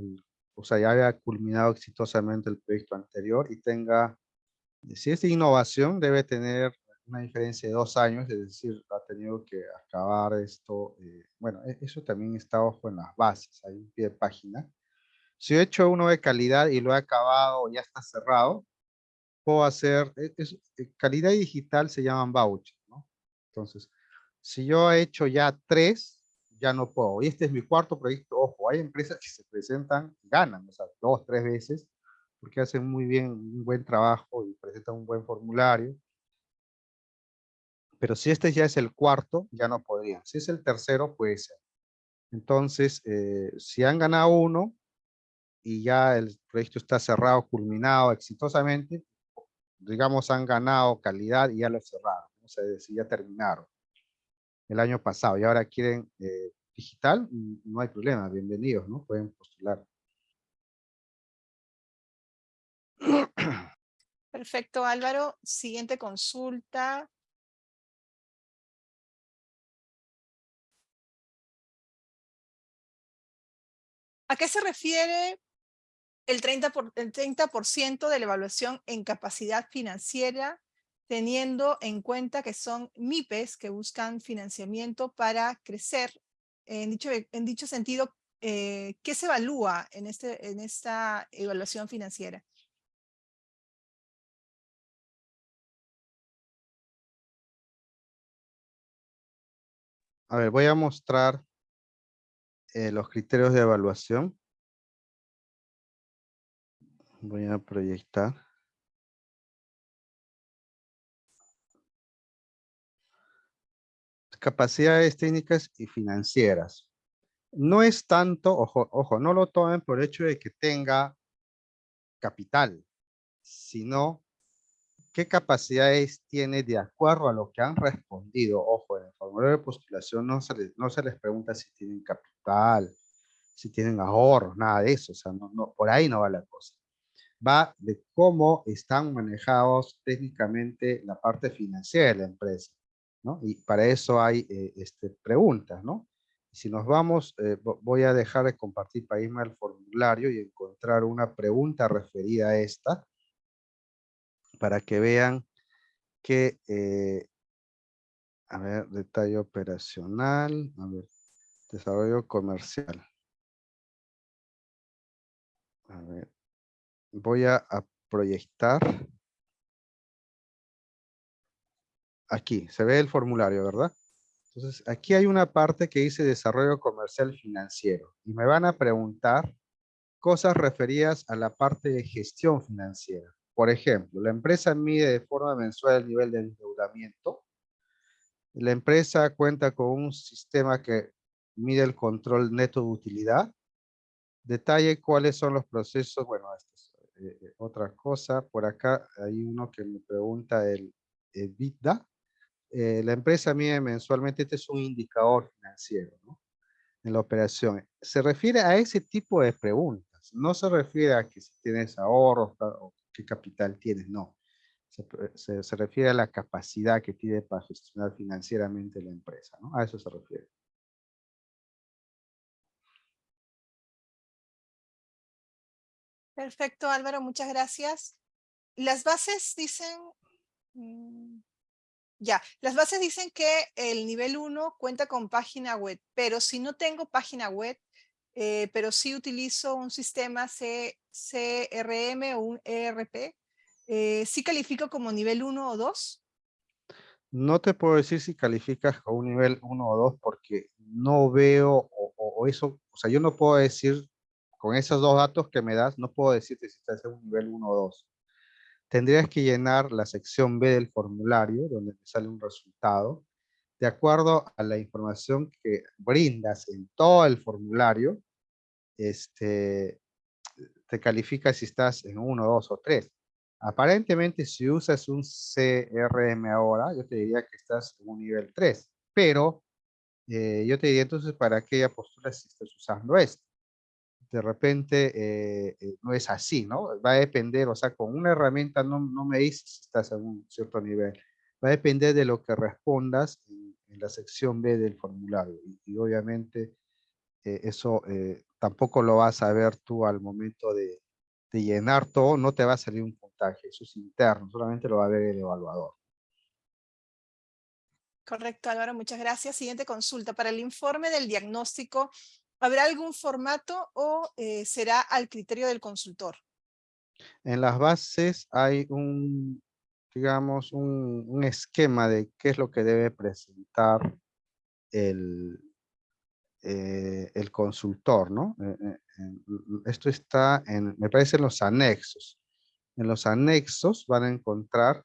B: o sea, ya haya culminado exitosamente el proyecto anterior y tenga, si es de innovación, debe tener una diferencia de dos años, es decir, ha tenido que acabar esto, eh, bueno, e, eso también está ojo en las bases, hay un pie de página. Si he hecho uno de calidad y lo he acabado, ya está cerrado, puedo hacer, e, es, calidad digital se llaman vouchers, ¿no? Entonces, si yo he hecho ya tres, ya no puedo. Y este es mi cuarto proyecto. Ojo, hay empresas que se presentan, ganan, o sea, dos, tres veces, porque hacen muy bien, un buen trabajo y presentan un buen formulario. Pero si este ya es el cuarto, ya no podrían. Si es el tercero, puede ser. Entonces, eh, si han ganado uno y ya el proyecto está cerrado, culminado exitosamente, digamos han ganado calidad y ya lo cerraron. O sea, si ya terminaron el año pasado y ahora quieren eh, digital, no hay problema, bienvenidos, ¿no? Pueden postular.
A: Perfecto, Álvaro. Siguiente consulta. ¿A qué se refiere el 30%, por, el 30 de la evaluación en capacidad financiera teniendo en cuenta que son MIPES que buscan financiamiento para crecer. En dicho, en dicho sentido, eh, ¿qué se evalúa en, este, en esta evaluación financiera?
B: A ver, voy a mostrar eh, los criterios de evaluación. Voy a proyectar. Capacidades técnicas y financieras. No es tanto, ojo, ojo, no lo tomen por hecho de que tenga capital, sino qué capacidades tiene de acuerdo a lo que han respondido. Ojo, en el formulario de postulación no se les, no se les pregunta si tienen capital, si tienen ahorros, nada de eso. O sea, no, no, por ahí no va la cosa. Va de cómo están manejados técnicamente la parte financiera de la empresa. Y para eso hay eh, este, preguntas, ¿no? Si nos vamos, eh, voy a dejar de compartir para irme al formulario y encontrar una pregunta referida a esta para que vean que, eh, a ver, detalle operacional, a ver, desarrollo comercial. A ver, voy a, proyectar. Aquí, se ve el formulario, ¿verdad? Entonces, aquí hay una parte que dice desarrollo comercial financiero. Y me van a preguntar cosas referidas a la parte de gestión financiera. Por ejemplo, la empresa mide de forma mensual el nivel de endeudamiento. La empresa cuenta con un sistema que mide el control neto de utilidad. Detalle cuáles son los procesos. Bueno, esto es eh, eh, otra cosa. Por acá hay uno que me pregunta el EBITDA. Eh, la empresa mide mensualmente, este es un indicador financiero en la operación. Se refiere a ese tipo de preguntas. No se refiere a que si tienes ahorros o qué capital tienes, no. Se, se, refiere a la capacidad que tiene para gestionar financieramente la empresa, ¿no? A eso se refiere.
A: Perfecto, Álvaro, muchas gracias. Las bases dicen, mm, ya, las bases dicen que el nivel 1 cuenta con página web, pero si no tengo página web, eh, pero sí utilizo un sistema C, CRM o un ERP, eh, ¿sí califico como nivel 1 o 2?
B: No te puedo decir si calificas con un nivel 1 o 2 porque no veo o, eso, o sea, yo no puedo decir con esos dos datos que me das, no puedo decirte si estás en un nivel 1 o 2. Tendrías que llenar la sección B del formulario donde te sale un resultado de acuerdo a la información que brindas en todo el formulario, este, te califica si estás en uno, dos o tres. Aparentemente, si usas un CRM ahora, yo te diría que estás en un nivel 3, pero eh, yo te diría entonces para aquella postura si estás usando esto. De repente eh, eh, no es así, ¿no? Va a depender, o sea, con una herramienta no, no me dices si estás en un cierto nivel. Va a depender de lo que respondas en, la sección B del formulario. Y, obviamente eso tampoco lo vas a ver tú al momento de, llenar todo, no te va a salir un puntaje, eso es interno, solamente lo va a ver el evaluador.
A: Correcto, Álvaro, muchas gracias. Siguiente consulta. Para el informe del diagnóstico, ¿habrá algún formato o eh, será al criterio del consultor?
B: En las bases hay un, digamos, un esquema de qué es lo que debe presentar el, eh, el consultor, ¿no? Eh, eh, esto está, en, me parece, en los anexos. En los anexos van a encontrar,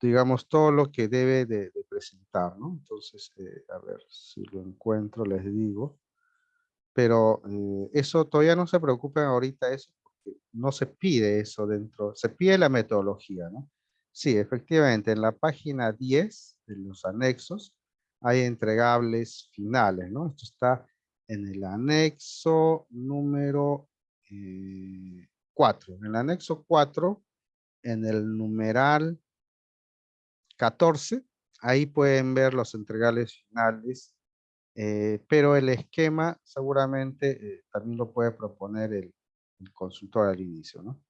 B: digamos, todo lo que debe de, presentar, ¿no? Entonces, a ver si lo encuentro, les digo. Pero eso todavía no se preocupen ahorita eso, porque no se pide eso dentro, se pide la metodología, ¿no? Sí, efectivamente, en la página 10 de los anexos hay entregables finales, ¿no? Esto está en el anexo número 4. Eh, en el anexo 4, en el numeral 14, ahí pueden ver los entregables finales, eh, pero el esquema seguramente eh, también lo puede proponer el, el consultor al inicio, ¿no?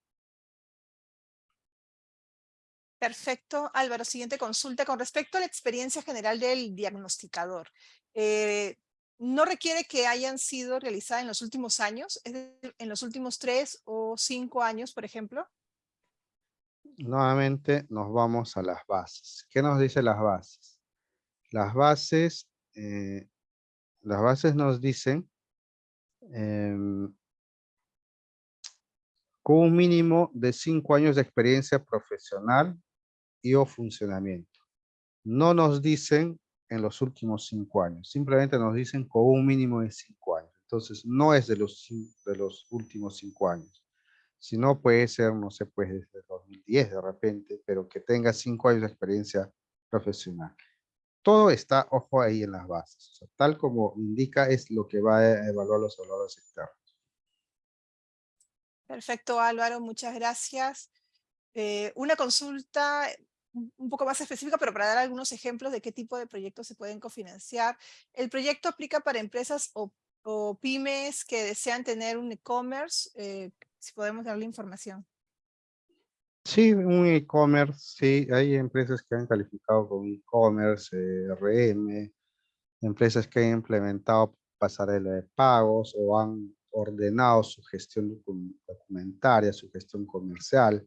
A: Perfecto, Álvaro. Siguiente consulta. Con respecto a la experiencia general del diagnosticador, eh, ¿no requiere que hayan sido realizadas en los últimos años? ¿En los últimos tres o cinco años, por ejemplo?
B: Nuevamente nos vamos a las bases. ¿Qué nos dice las bases? Las bases eh, las bases nos dicen em, con un mínimo de cinco años de experiencia profesional y o funcionamiento. No nos dicen en los últimos cinco años, simplemente nos dicen con un mínimo de cinco años. Entonces, no es de los, de los últimos cinco años. Si no, puede ser, no sé, pues desde 2010 de repente, pero que tenga cinco años de experiencia profesional. Todo está, ojo, ahí en las bases. tal como indica, es lo que va a evaluar los valores externos.
A: Perfecto, Álvaro, muchas gracias. Eh, una consulta un poco más específica, pero para dar algunos ejemplos de qué tipo de proyectos se pueden cofinanciar. ¿El proyecto aplica para empresas o, pymes que desean tener un e-commerce? Eh, si podemos darle información.
B: Sí, un e-commerce, sí. Hay empresas que han calificado con e-commerce, eh, RM, empresas que han implementado pasarela de pagos o han ordenado su gestión documentaria, su gestión comercial.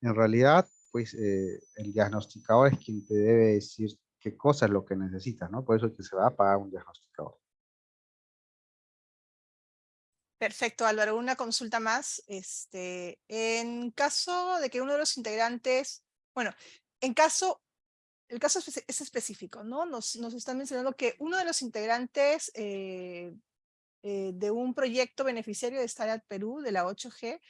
B: En realidad, pues eh, el diagnosticador es quien te debe decir qué cosa es lo que necesitas, ¿no? Por eso es que se va a pagar un diagnosticador.
A: Perfecto, Álvaro. Una consulta más. Este, en caso de que uno de los integrantes, bueno, en caso, el caso es específico, ¿no? Nos, están mencionando que uno de los integrantes eh, eh, de un proyecto beneficiario de Startup Perú, de la 8G,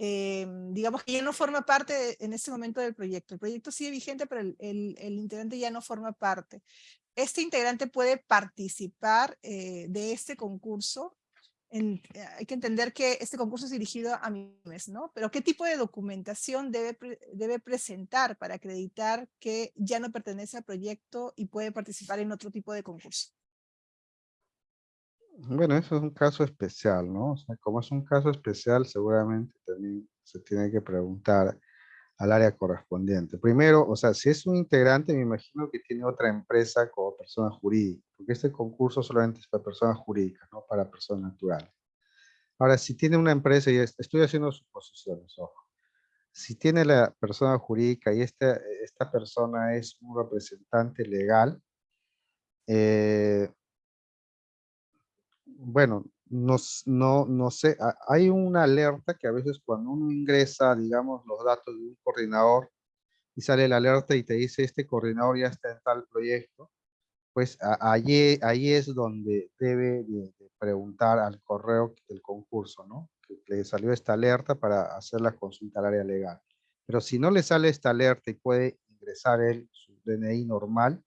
A: eh, digamos que ya no forma parte en este momento del proyecto. El proyecto sigue vigente, pero el, integrante ya no forma parte. Este integrante puede participar de este concurso. Hay que entender que este concurso es dirigido a MIMES, ¿no? Pero ¿qué tipo de documentación debe, debe presentar para acreditar que ya no pertenece al proyecto y puede participar en otro tipo de concurso?
B: Bueno, eso es un caso especial, ¿no? O sea, como es un caso especial, seguramente también se tiene que preguntar al área correspondiente. Primero, o sea, si es un integrante, me imagino que tiene otra empresa como persona jurídica, porque este concurso solamente es para personas jurídicas, no para personas naturales. Ahora, si tiene una empresa, y estoy haciendo suposiciones, ojo. Si tiene la persona jurídica y esta, esta persona es un representante legal, eh, bueno, no, no, no sé, hay una alerta que a veces cuando uno ingresa, digamos, los datos de un coordinador y sale la alerta y te dice este coordinador ya está en tal proyecto, pues allí, allí es donde debe de, preguntar al correo del concurso, ¿no? Que le salió esta alerta para hacer la consulta al área legal. Pero si no le sale esta alerta y puede ingresar él su DNI normal,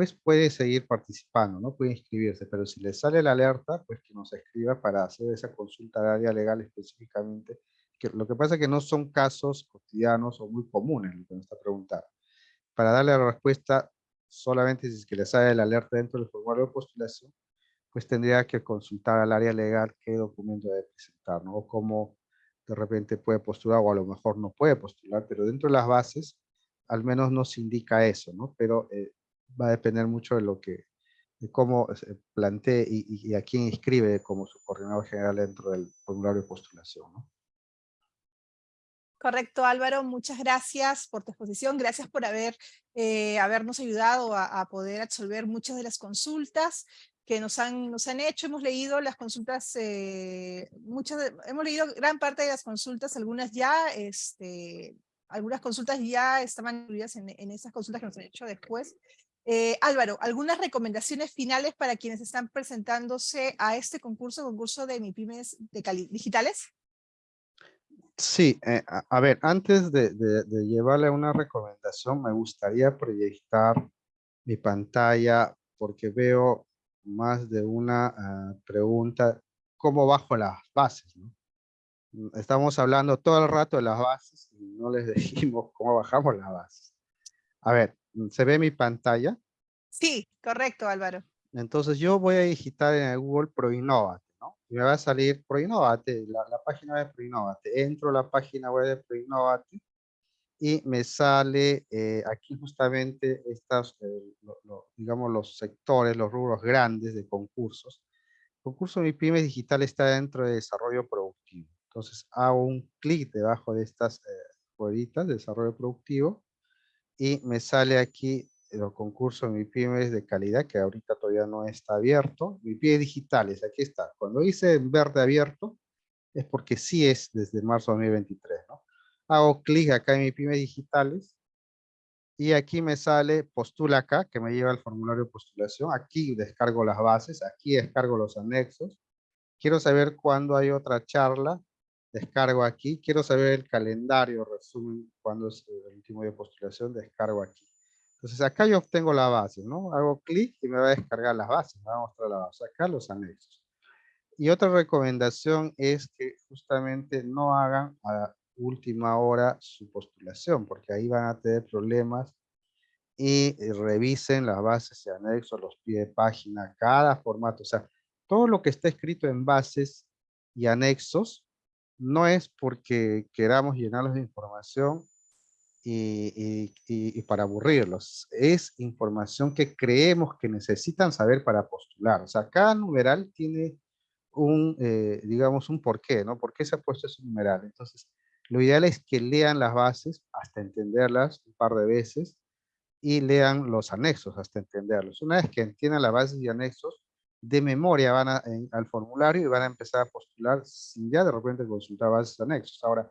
B: pues puede seguir participando, ¿no? Puede inscribirse, pero si le sale la alerta, pues que nos escriba para hacer esa consulta de área legal específicamente. Que lo que pasa es que no son casos cotidianos o muy comunes, lo que nos está preguntando. Para darle la respuesta, solamente si es que le sale la alerta dentro del formulario de postulación, pues tendría que consultar al área legal qué documento debe presentar, ¿no? O cómo de repente puede postular o a lo mejor no puede postular, pero dentro de las bases al menos nos indica eso, ¿no? Pero eh, va a depender mucho de lo que, de cómo se plantee y, a quién inscribe como su coordinador general dentro del formulario de postulación.
A: Correcto, Álvaro. Muchas gracias por tu exposición. Gracias por haber, eh, habernos ayudado a, poder absolver muchas de las consultas que nos han, nos han hecho. Hemos leído las consultas, eh, muchas hemos leído gran parte de las consultas, algunas ya, este, algunas consultas ya estaban incluidas en, en esas consultas que nos han hecho después. Eh, Álvaro, ¿algunas recomendaciones finales para quienes están presentándose a este concurso, concurso de MIPIMES de digitales?
B: Sí, eh, a, ver, antes de, llevarle una recomendación, me gustaría proyectar mi pantalla porque veo más de una ah, pregunta, ¿cómo bajo las bases? Estamos hablando todo el rato de las bases y no les (laughs) decimos cómo bajamos las bases. A ver, ¿Se ve mi pantalla?
A: Sí, correcto, Álvaro.
B: Entonces yo voy a digitar en el Google ProInnovate, ¿no? Y me va a salir ProInnovate, la, la página de ProInnovate. Entro a la página web de ProInnovate y me sale eh, aquí justamente estas, eh, digamos, los sectores, los rubros grandes de concursos. El concurso Mi Pymes Digital está dentro de desarrollo productivo. Entonces hago un clic debajo de estas eh, rueditas de desarrollo productivo y me sale aquí el concurso Mi Pymes de calidad, que ahorita todavía no está abierto. Mi Pymes digitales, aquí está. Cuando dice en verde abierto, es porque sí es desde marzo de 2023, ¿no? Hago clic acá en Mi Pymes digitales y aquí me sale postula acá, que me lleva al formulario de postulación. Aquí descargo las bases, aquí descargo los anexos. Quiero saber cuándo hay otra charla, descargo aquí. Quiero saber el calendario, resumen, cuándo es el último de postulación, descargo aquí. Entonces acá yo obtengo la base, ¿no? Hago clic y me va a descargar las bases, me va a mostrar la base. Acá los anexos. Y otra recomendación es que justamente no hagan a última hora su postulación, porque ahí van a tener problemas y eh, revisen las bases y anexos, los pies de página, cada formato. O sea, todo lo que está escrito en bases y anexos no es porque queramos llenarlos de información y, para aburrirlos. Es información que creemos que necesitan saber para postular. O sea, cada numeral tiene un, eh, digamos, un porqué, ¿no? ¿Por qué se ha puesto ese numeral? Entonces, lo ideal es que lean las bases hasta entenderlas un par de veces y lean los anexos hasta entenderlos. Una vez que entiendan las bases y anexos, de memoria van al formulario y van a empezar a postular sin ya de repente consultar bases anexos. Ahora,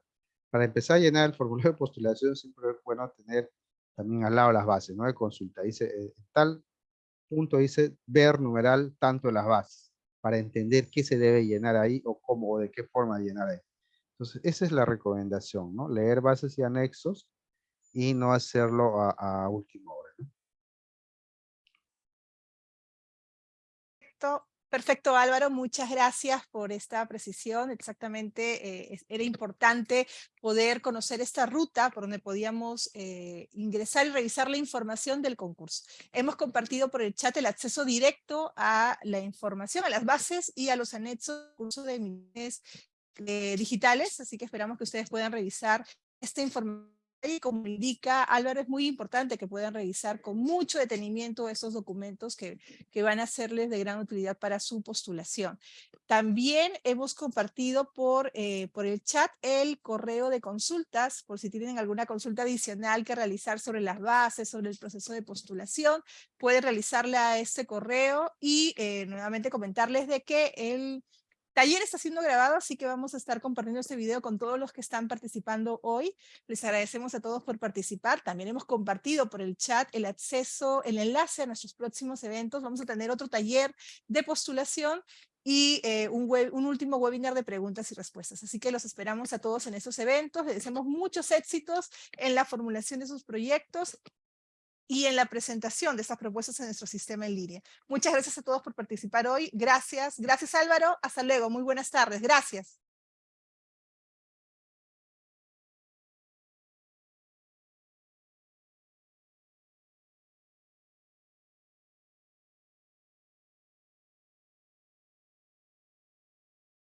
B: para empezar a llenar el formulario de postulación siempre es bueno tener también al lado las bases, ¿no? De consulta. Dice, eh, tal punto dice ver numeral tanto las bases para entender qué se debe llenar ahí o cómo o de qué forma llenar ahí. Entonces, esa es la recomendación, ¿no? Leer bases y anexos y no hacerlo a, a última hora.
A: Perfecto, Álvaro, muchas gracias por esta precisión. Exactamente, eh, era importante poder conocer esta ruta por donde podíamos eh, ingresar y revisar la información del concurso. Hemos compartido por el chat el acceso directo a la información, a las bases y a los anexos del curso de mines eh, digitales, así que esperamos que ustedes puedan revisar esta información como indica Álvaro, es muy importante que puedan revisar con mucho detenimiento esos documentos que, que van a serles de gran utilidad para su postulación. También hemos compartido por, eh, por el chat el correo de consultas, por si tienen alguna consulta adicional que realizar sobre las bases, sobre el proceso de postulación, pueden realizarla a este correo y eh, nuevamente comentarles de que el taller está siendo grabado, así que vamos a estar compartiendo este video con todos los que están participando hoy. Les agradecemos a todos por participar. También hemos compartido por el chat el acceso, el enlace a nuestros próximos eventos. Vamos a tener otro taller de postulación y eh, un, un, último webinar de preguntas y respuestas. Así que los esperamos a todos en esos eventos. Les deseamos muchos éxitos en la formulación de sus proyectos y en la presentación de estas propuestas en nuestro sistema en línea. Muchas gracias a todos por participar hoy. Gracias. Gracias Álvaro. Hasta luego. Muy buenas tardes. Gracias.